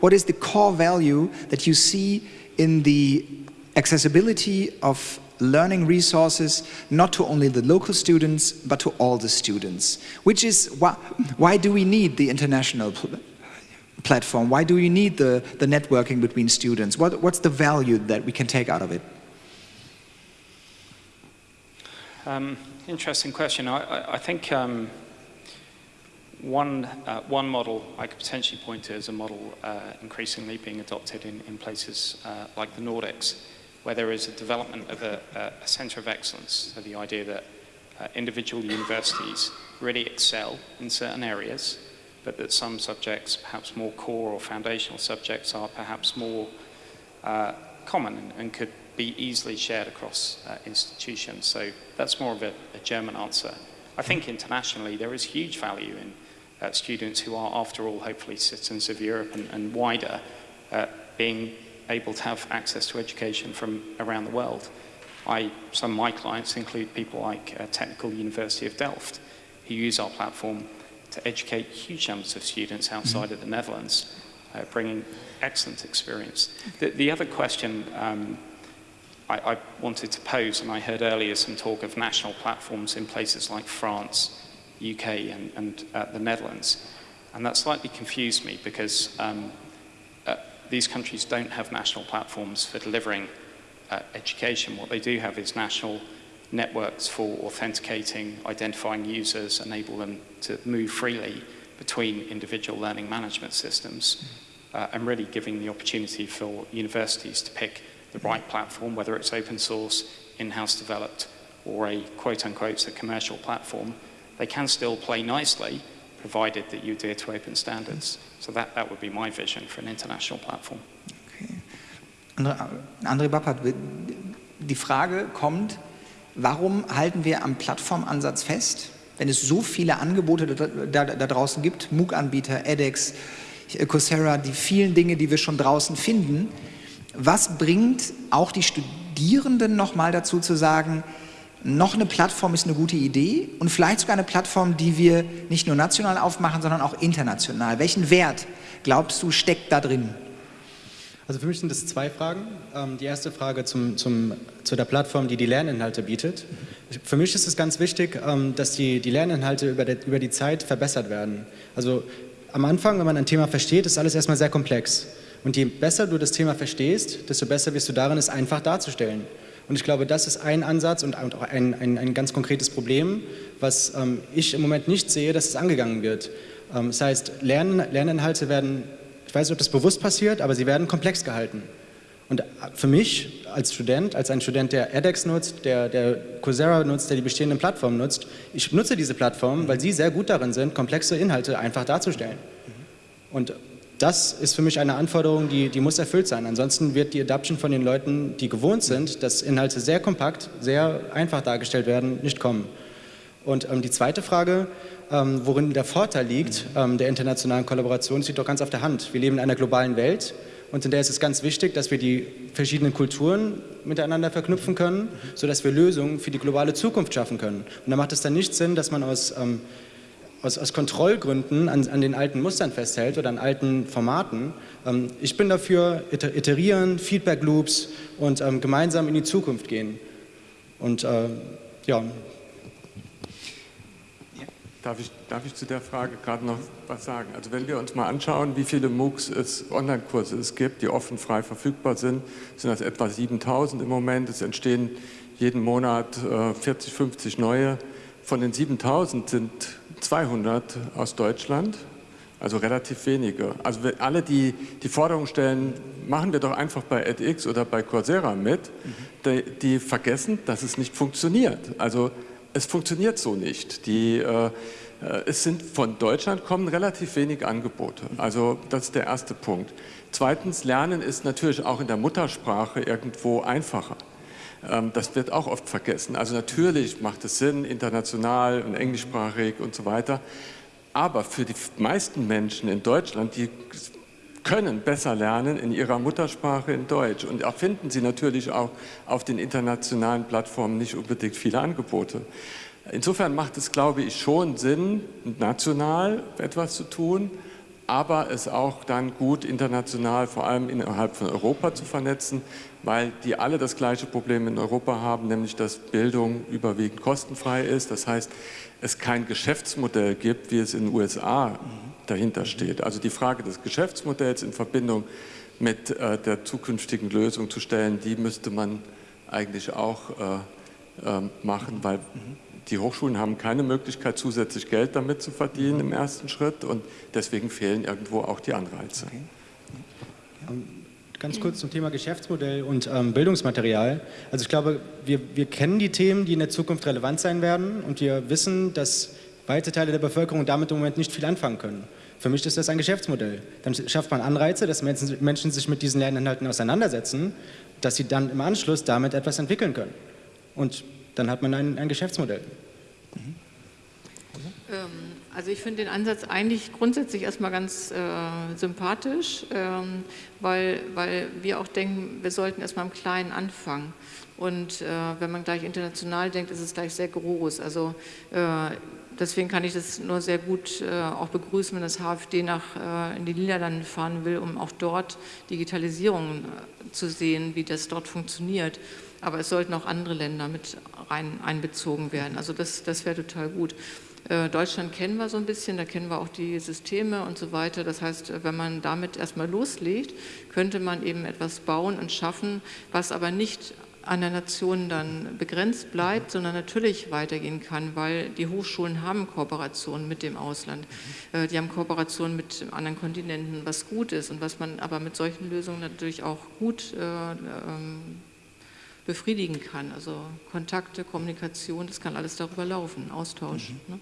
what is the core value that you see in the accessibility of learning resources, not to only the local students, but to all the students? Which is, why, why do we need the international platform? Why do we need the, the networking between students? What, what's the value that we can take out of it? Um, interesting question. I, I, I think um, one, uh, one model I could potentially point to is a model uh, increasingly being adopted in, in places uh, like the Nordics, where there is a development of a, a centre of excellence. So the idea that uh, individual universities really excel in certain areas, but that some subjects, perhaps more core or foundational subjects, are perhaps more uh, common and, could be easily shared across uh, institutions. So that's more of a, a German answer. I think internationally there is huge value in uh, students who are, after all, hopefully citizens of Europe and, and wider, uh, being able to have access to education from around the world. I, some of my clients include people like uh, Technical University of Delft, who use our platform to educate huge numbers of students outside of the Netherlands, uh, bringing excellent experience. The, the other question um, I, I wanted to pose, and I heard earlier some talk of national platforms in places like France, UK and, and uh, the Netherlands. And that slightly confused me because um, uh, these countries don't have national platforms for delivering uh, education. What they do have is national networks for authenticating, identifying users, enable them to move freely between individual learning management systems, uh, and really giving the opportunity for universities to pick the right platform, whether it's open source, in-house developed, or a quote-unquote commercial platform, they can still play nicely, provided that you adhere to open standards. So that, that would be my vision for an international platform. Okay. André Bappert, die Frage kommt, warum halten wir am Plattformansatz fest, wenn es so viele Angebote da, da, da draußen gibt, MOOC-Anbieter, edX, Coursera, die vielen Dinge, die wir schon draußen finden, was bringt auch die Studierenden nochmal dazu zu sagen, noch eine Plattform ist eine gute Idee und vielleicht sogar eine Plattform, die wir nicht nur national aufmachen, sondern auch international. Welchen Wert, glaubst du, steckt da drin? Also für mich sind das zwei Fragen. Ähm, die erste Frage zum, zum, zu der Plattform, die die Lerninhalte bietet. Für mich ist es ganz wichtig, ähm, dass die, die Lerninhalte über, der, über die Zeit verbessert werden. Also am Anfang, wenn man ein Thema versteht, ist alles erstmal sehr komplex. Und je besser du das Thema verstehst, desto besser wirst du darin, es einfach darzustellen. Und ich glaube, das ist ein Ansatz und auch ein, ein, ein ganz konkretes Problem, was ähm, ich im Moment nicht sehe, dass es angegangen wird. Das heißt, Lern, Lerninhalte werden, ich weiß nicht, ob das bewusst passiert, aber sie werden komplex gehalten. Und für mich als Student, als ein Student, der edX nutzt, der, der Coursera nutzt, der die bestehenden Plattformen nutzt, ich nutze diese Plattformen, weil sie sehr gut darin sind, komplexe Inhalte einfach darzustellen. Und das ist für mich eine Anforderung, die, die muss erfüllt sein. Ansonsten wird die Adoption von den Leuten, die gewohnt sind, dass Inhalte sehr kompakt, sehr einfach dargestellt werden, nicht kommen. Und ähm, die zweite Frage, ähm, worin der Vorteil liegt ähm, der internationalen Kollaboration, liegt doch ganz auf der Hand. Wir leben in einer globalen Welt und in der ist es ganz wichtig, dass wir die verschiedenen Kulturen miteinander verknüpfen können, sodass wir Lösungen für die globale Zukunft schaffen können. Und da macht es dann nicht Sinn, dass man aus ähm, aus, aus Kontrollgründen an, an, den alten Mustern festhält oder an alten Formaten. Ähm, ich bin dafür, iterieren, Feedback Loops und ähm, gemeinsam in die Zukunft gehen. Und äh, ja. Darf ich, darf ich zu der Frage gerade noch was sagen? Also wenn wir uns mal anschauen, wie viele MOOCs es, Online-Kurse es gibt, die offen frei verfügbar sind, sind das etwa 7000 im Moment. Es entstehen jeden Monat äh, 40, 50 neue. Von den 7000 sind 200 aus Deutschland, also relativ wenige. Also alle, die die Forderung stellen, machen wir doch einfach bei edX oder bei Coursera mit, mhm. die, die, vergessen, dass es nicht funktioniert. Also es funktioniert so nicht. Die, äh, äh, es sind von Deutschland kommen relativ wenig Angebote. Also das ist der erste Punkt. Zweitens, Lernen ist natürlich auch in der Muttersprache irgendwo einfacher. Ähm, das wird auch oft vergessen. Also natürlich macht es Sinn, international und englischsprachig und so weiter. Aber für die meisten Menschen in Deutschland, die können besser lernen in ihrer Muttersprache in Deutsch. Und da finden sie natürlich auch auf den internationalen Plattformen nicht unbedingt viele Angebote. Insofern macht es, glaube ich, schon Sinn, national etwas zu tun, aber es auch dann gut international, vor allem innerhalb von Europa zu vernetzen, weil die alle das gleiche Problem in Europa haben, nämlich dass Bildung überwiegend kostenfrei ist. Das heißt, es kein Geschäftsmodell gibt, wie es in den USA dahinter steht. Also die Frage des Geschäftsmodells in Verbindung mit äh, der zukünftigen Lösung zu stellen, die müsste man eigentlich auch äh, äh, machen, weil die Hochschulen haben keine Möglichkeit, zusätzlich Geld damit zu verdienen im ersten Schritt und deswegen fehlen irgendwo auch die Anreize. Okay. Ähm, ganz kurz zum Thema Geschäftsmodell und ähm, Bildungsmaterial. Also ich glaube, wir, wir kennen die Themen, die in der Zukunft relevant sein werden und wir wissen, dass weite Teile der Bevölkerung damit im Moment nicht viel anfangen können. Für mich ist das ein Geschäftsmodell. Dann schafft man Anreize, dass Menschen sich mit diesen Lerninhalten auseinandersetzen, dass sie dann im Anschluss damit etwas entwickeln können. Und dann hat man ein, ein Geschäftsmodell. Mhm. Also ich finde den Ansatz eigentlich grundsätzlich erstmal ganz äh, sympathisch, ähm, weil, weil wir auch denken, wir sollten erstmal im Kleinen anfangen. Und äh, wenn man gleich international denkt, ist es gleich sehr groß. Also äh, deswegen kann ich das nur sehr gut äh, auch begrüßen, wenn das HFD nach, äh, in die Niederlande fahren will, um auch dort Digitalisierung äh, zu sehen, wie das dort funktioniert. Aber es sollten auch andere Länder mit rein einbezogen werden. Also das, das wäre total gut. Äh, Deutschland kennen wir so ein bisschen, da kennen wir auch die Systeme und so weiter. Das heißt, wenn man damit erstmal loslegt, könnte man eben etwas bauen und schaffen, was aber nicht an der Nation dann begrenzt bleibt, sondern natürlich weitergehen kann, weil die Hochschulen haben Kooperationen mit dem Ausland. Äh, die haben Kooperationen mit anderen Kontinenten, was gut ist und was man aber mit solchen Lösungen natürlich auch gut äh, ähm, befriedigen kann. Also Kontakte, Kommunikation, das kann alles darüber laufen, Austausch. Mhm. Ne?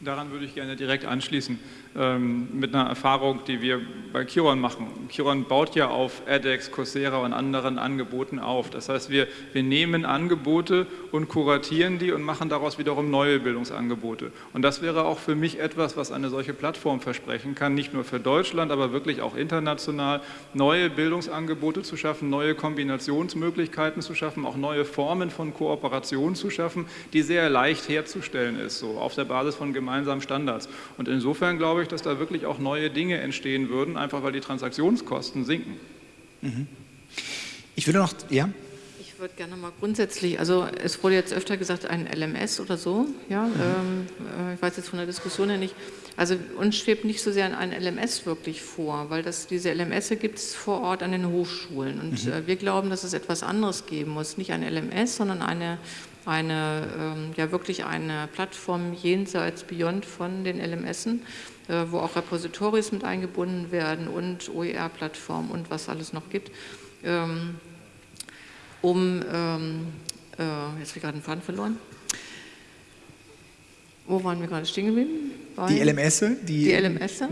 Daran würde ich gerne direkt anschließen ähm, mit einer Erfahrung, die wir bei Kiron machen. Kiron baut ja auf edX, Coursera und anderen Angeboten auf. Das heißt, wir, wir nehmen Angebote und kuratieren die und machen daraus wiederum neue Bildungsangebote. Und das wäre auch für mich etwas, was eine solche Plattform versprechen kann, nicht nur für Deutschland, aber wirklich auch international, neue Bildungsangebote zu schaffen, neue Kombinationsmöglichkeiten zu schaffen, auch neue Formen von Kooperation zu schaffen, die sehr leicht herzustellen ist, so auf der Basis von gemeinsamen Standards. Und insofern glaube ich, ich, dass da wirklich auch neue Dinge entstehen würden, einfach weil die Transaktionskosten sinken. Mhm. Ich würde noch, ja? Ich würde gerne mal grundsätzlich, also es wurde jetzt öfter gesagt, ein LMS oder so, ja, mhm. ähm, äh, ich weiß jetzt von der Diskussion her nicht, also uns schwebt nicht so sehr ein LMS wirklich vor, weil das, diese LMS gibt es vor Ort an den Hochschulen und mhm. äh, wir glauben, dass es etwas anderes geben muss, nicht ein LMS, sondern eine eine, ähm, ja wirklich eine Plattform jenseits, beyond von den LMSen, äh, wo auch Repositories mit eingebunden werden und OER-Plattformen und was alles noch gibt, ähm, um, ähm, äh, jetzt habe ich gerade den Faden verloren, wo waren wir gerade stehen geblieben? die LMS? Die, die LMS. Äh,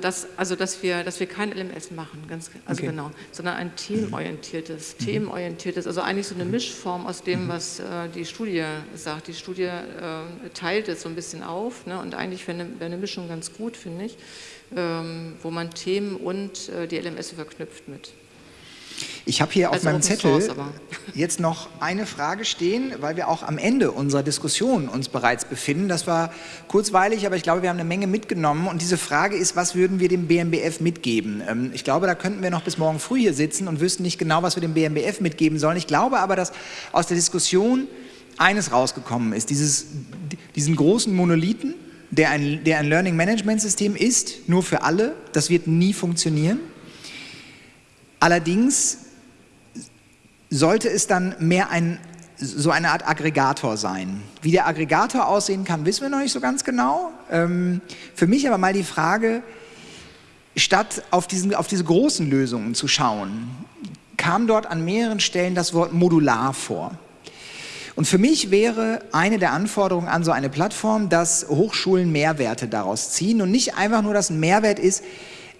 das, also, dass wir, dass wir kein LMS machen, ganz, also okay. genau, sondern ein teamorientiertes, mhm. themenorientiertes, also eigentlich so eine Mischform aus dem, mhm. was äh, die Studie sagt. Die Studie äh, teilt es so ein bisschen auf ne, und eigentlich wäre eine, wär eine Mischung ganz gut, finde ich, ähm, wo man Themen und äh, die LMS verknüpft mit. Ich habe hier also auf meinem Zettel Source, jetzt noch eine Frage stehen, weil wir auch am Ende unserer Diskussion uns bereits befinden. Das war kurzweilig, aber ich glaube, wir haben eine Menge mitgenommen. Und diese Frage ist, was würden wir dem BMBF mitgeben? Ähm, ich glaube, da könnten wir noch bis morgen früh hier sitzen und wüssten nicht genau, was wir dem BMBF mitgeben sollen. Ich glaube aber, dass aus der Diskussion eines rausgekommen ist, dieses, diesen großen Monolithen, der ein, der ein Learning Management System ist, nur für alle, das wird nie funktionieren. Allerdings sollte es dann mehr ein, so eine Art Aggregator sein. Wie der Aggregator aussehen kann, wissen wir noch nicht so ganz genau. Ähm, für mich aber mal die Frage, statt auf, diesen, auf diese großen Lösungen zu schauen, kam dort an mehreren Stellen das Wort modular vor. Und für mich wäre eine der Anforderungen an so eine Plattform, dass Hochschulen Mehrwerte daraus ziehen und nicht einfach nur, dass ein Mehrwert ist,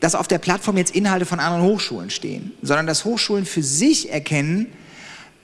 dass auf der Plattform jetzt Inhalte von anderen Hochschulen stehen, sondern dass Hochschulen für sich erkennen,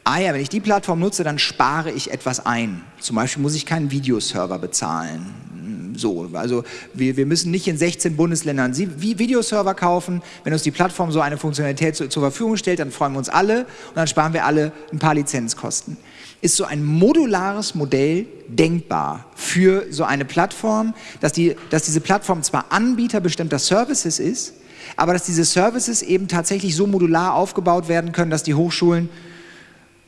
ah ja, wenn ich die Plattform nutze, dann spare ich etwas ein. Zum Beispiel muss ich keinen Videoserver bezahlen. so. Also wir, wir müssen nicht in 16 Bundesländern Videoserver kaufen. Wenn uns die Plattform so eine Funktionalität zu, zur Verfügung stellt, dann freuen wir uns alle und dann sparen wir alle ein paar Lizenzkosten. Ist so ein modulares Modell denkbar für so eine Plattform, dass, die, dass diese Plattform zwar Anbieter bestimmter Services ist, aber dass diese Services eben tatsächlich so modular aufgebaut werden können, dass die Hochschulen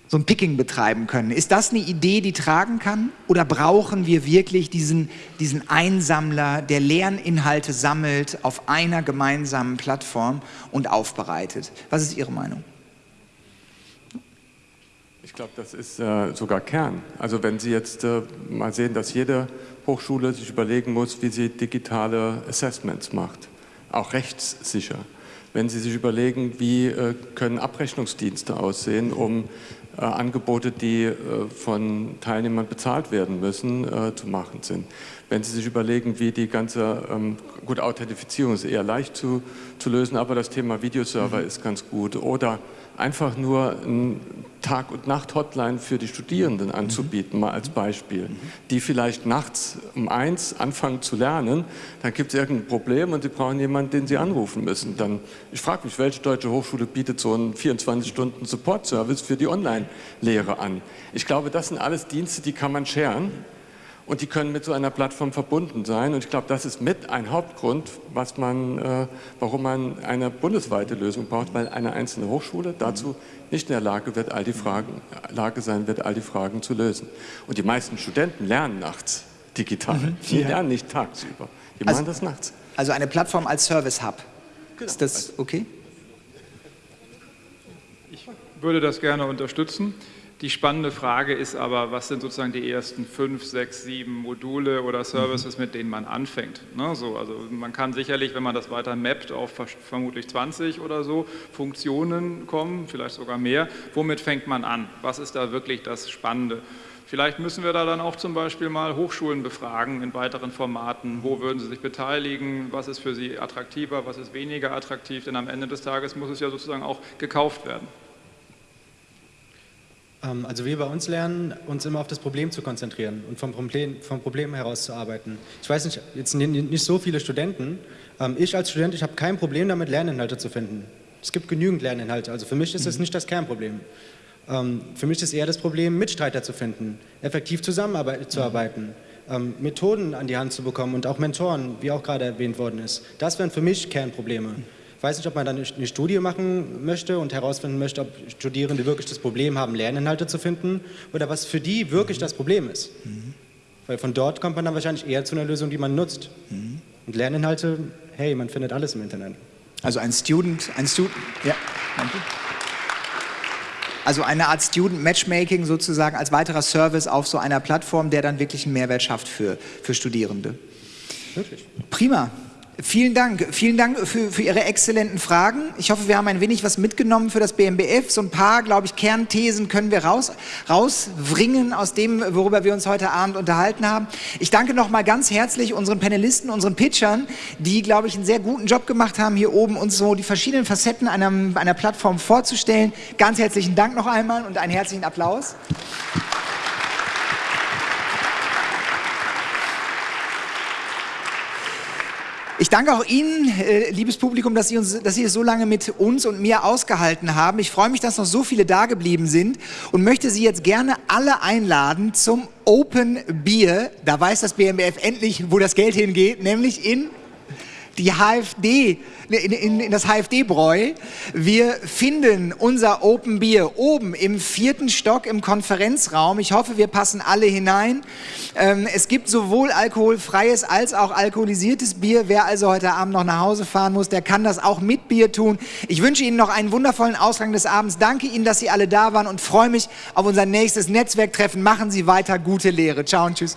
so ein Picking betreiben können. Ist das eine Idee, die tragen kann? Oder brauchen wir wirklich diesen, diesen Einsammler, der Lerninhalte sammelt auf einer gemeinsamen Plattform und aufbereitet? Was ist Ihre Meinung? Ich glaube, das ist äh, sogar Kern. Also wenn Sie jetzt äh, mal sehen, dass jede Hochschule sich überlegen muss, wie sie digitale Assessments macht, auch rechtssicher. Wenn Sie sich überlegen, wie äh, können Abrechnungsdienste aussehen, um äh, Angebote, die äh, von Teilnehmern bezahlt werden müssen, äh, zu machen sind. Wenn Sie sich überlegen, wie die ganze, ähm, gut, Authentifizierung ist eher leicht zu, zu lösen, aber das Thema Videoserver mhm. ist ganz gut. Oder einfach nur ein Tag- und Nacht-Hotline für die Studierenden anzubieten, mal als Beispiel, die vielleicht nachts um eins anfangen zu lernen, dann gibt es irgendein Problem und sie brauchen jemanden, den sie anrufen müssen. Dann, ich frage mich, welche deutsche Hochschule bietet so einen 24-Stunden-Support-Service für die Online-Lehre an? Ich glaube, das sind alles Dienste, die kann man scheren und die können mit so einer Plattform verbunden sein. Und ich glaube, das ist mit ein Hauptgrund, was man, äh, warum man eine bundesweite Lösung braucht, weil eine einzelne Hochschule dazu nicht in der Lage, wird, all die Fragen, Lage sein wird, all die Fragen zu lösen. Und die meisten Studenten lernen nachts digital. Mhm. Die ja. lernen nicht tagsüber. Die also, machen das nachts. Also eine Plattform als Service-Hub. Genau. Ist das okay? Ich würde das gerne unterstützen. Die spannende Frage ist aber, was sind sozusagen die ersten fünf, sechs, sieben Module oder Services, mit denen man anfängt. Ne, so, also man kann sicherlich, wenn man das weiter mappt, auf vermutlich 20 oder so Funktionen kommen, vielleicht sogar mehr. Womit fängt man an? Was ist da wirklich das Spannende? Vielleicht müssen wir da dann auch zum Beispiel mal Hochschulen befragen in weiteren Formaten. Wo würden sie sich beteiligen? Was ist für sie attraktiver? Was ist weniger attraktiv? Denn am Ende des Tages muss es ja sozusagen auch gekauft werden. Ähm, also wir bei uns lernen, uns immer auf das Problem zu konzentrieren und vom Problem, vom Problem herauszuarbeiten. Ich weiß nicht, jetzt nicht so viele Studenten. Ähm, ich als Student, ich habe kein Problem damit, Lerninhalte zu finden. Es gibt genügend Lerninhalte, also für mich ist das mhm. nicht das Kernproblem. Ähm, für mich ist eher das Problem, Mitstreiter zu finden, effektiv zusammenzuarbeiten, Methoden an die Hand zu bekommen und auch Mentoren, wie auch gerade erwähnt worden ist. Das wären für mich Kernprobleme. Ich weiß nicht, ob man dann eine Studie machen möchte und herausfinden möchte, ob Studierende wirklich das Problem haben, Lerninhalte zu finden oder was für die wirklich das Problem ist. Mhm. Weil von dort kommt man dann wahrscheinlich eher zu einer Lösung, die man nutzt. Mhm. Und Lerninhalte, hey, man findet alles im Internet. Also ein Student, ein Student, ja, danke. Also eine Art Student Matchmaking sozusagen als weiterer Service auf so einer Plattform, der dann wirklich einen Mehrwert schafft für, für Studierende. Wirklich. Prima. Vielen Dank. Vielen Dank für, für, Ihre exzellenten Fragen. Ich hoffe, wir haben ein wenig was mitgenommen für das BMBF. So ein paar, glaube ich, Kernthesen können wir raus, rausbringen aus dem, worüber wir uns heute Abend unterhalten haben. Ich danke nochmal ganz herzlich unseren Panelisten, unseren Pitchern, die, glaube ich, einen sehr guten Job gemacht haben, hier oben uns so die verschiedenen Facetten einer, einer Plattform vorzustellen. Ganz herzlichen Dank noch einmal und einen herzlichen Applaus. Ich danke auch Ihnen, äh, liebes Publikum, dass Sie, uns, dass Sie es so lange mit uns und mir ausgehalten haben. Ich freue mich, dass noch so viele da geblieben sind und möchte Sie jetzt gerne alle einladen zum Open Beer. Da weiß das BMBF endlich, wo das Geld hingeht, nämlich in die HFD, in, in, in das HFD-Bräu. Wir finden unser Open Bier oben im vierten Stock im Konferenzraum. Ich hoffe, wir passen alle hinein. Ähm, es gibt sowohl alkoholfreies als auch alkoholisiertes Bier. Wer also heute Abend noch nach Hause fahren muss, der kann das auch mit Bier tun. Ich wünsche Ihnen noch einen wundervollen Ausgang des Abends. Danke Ihnen, dass Sie alle da waren und freue mich auf unser nächstes Netzwerktreffen. Machen Sie weiter gute Lehre. Ciao und tschüss.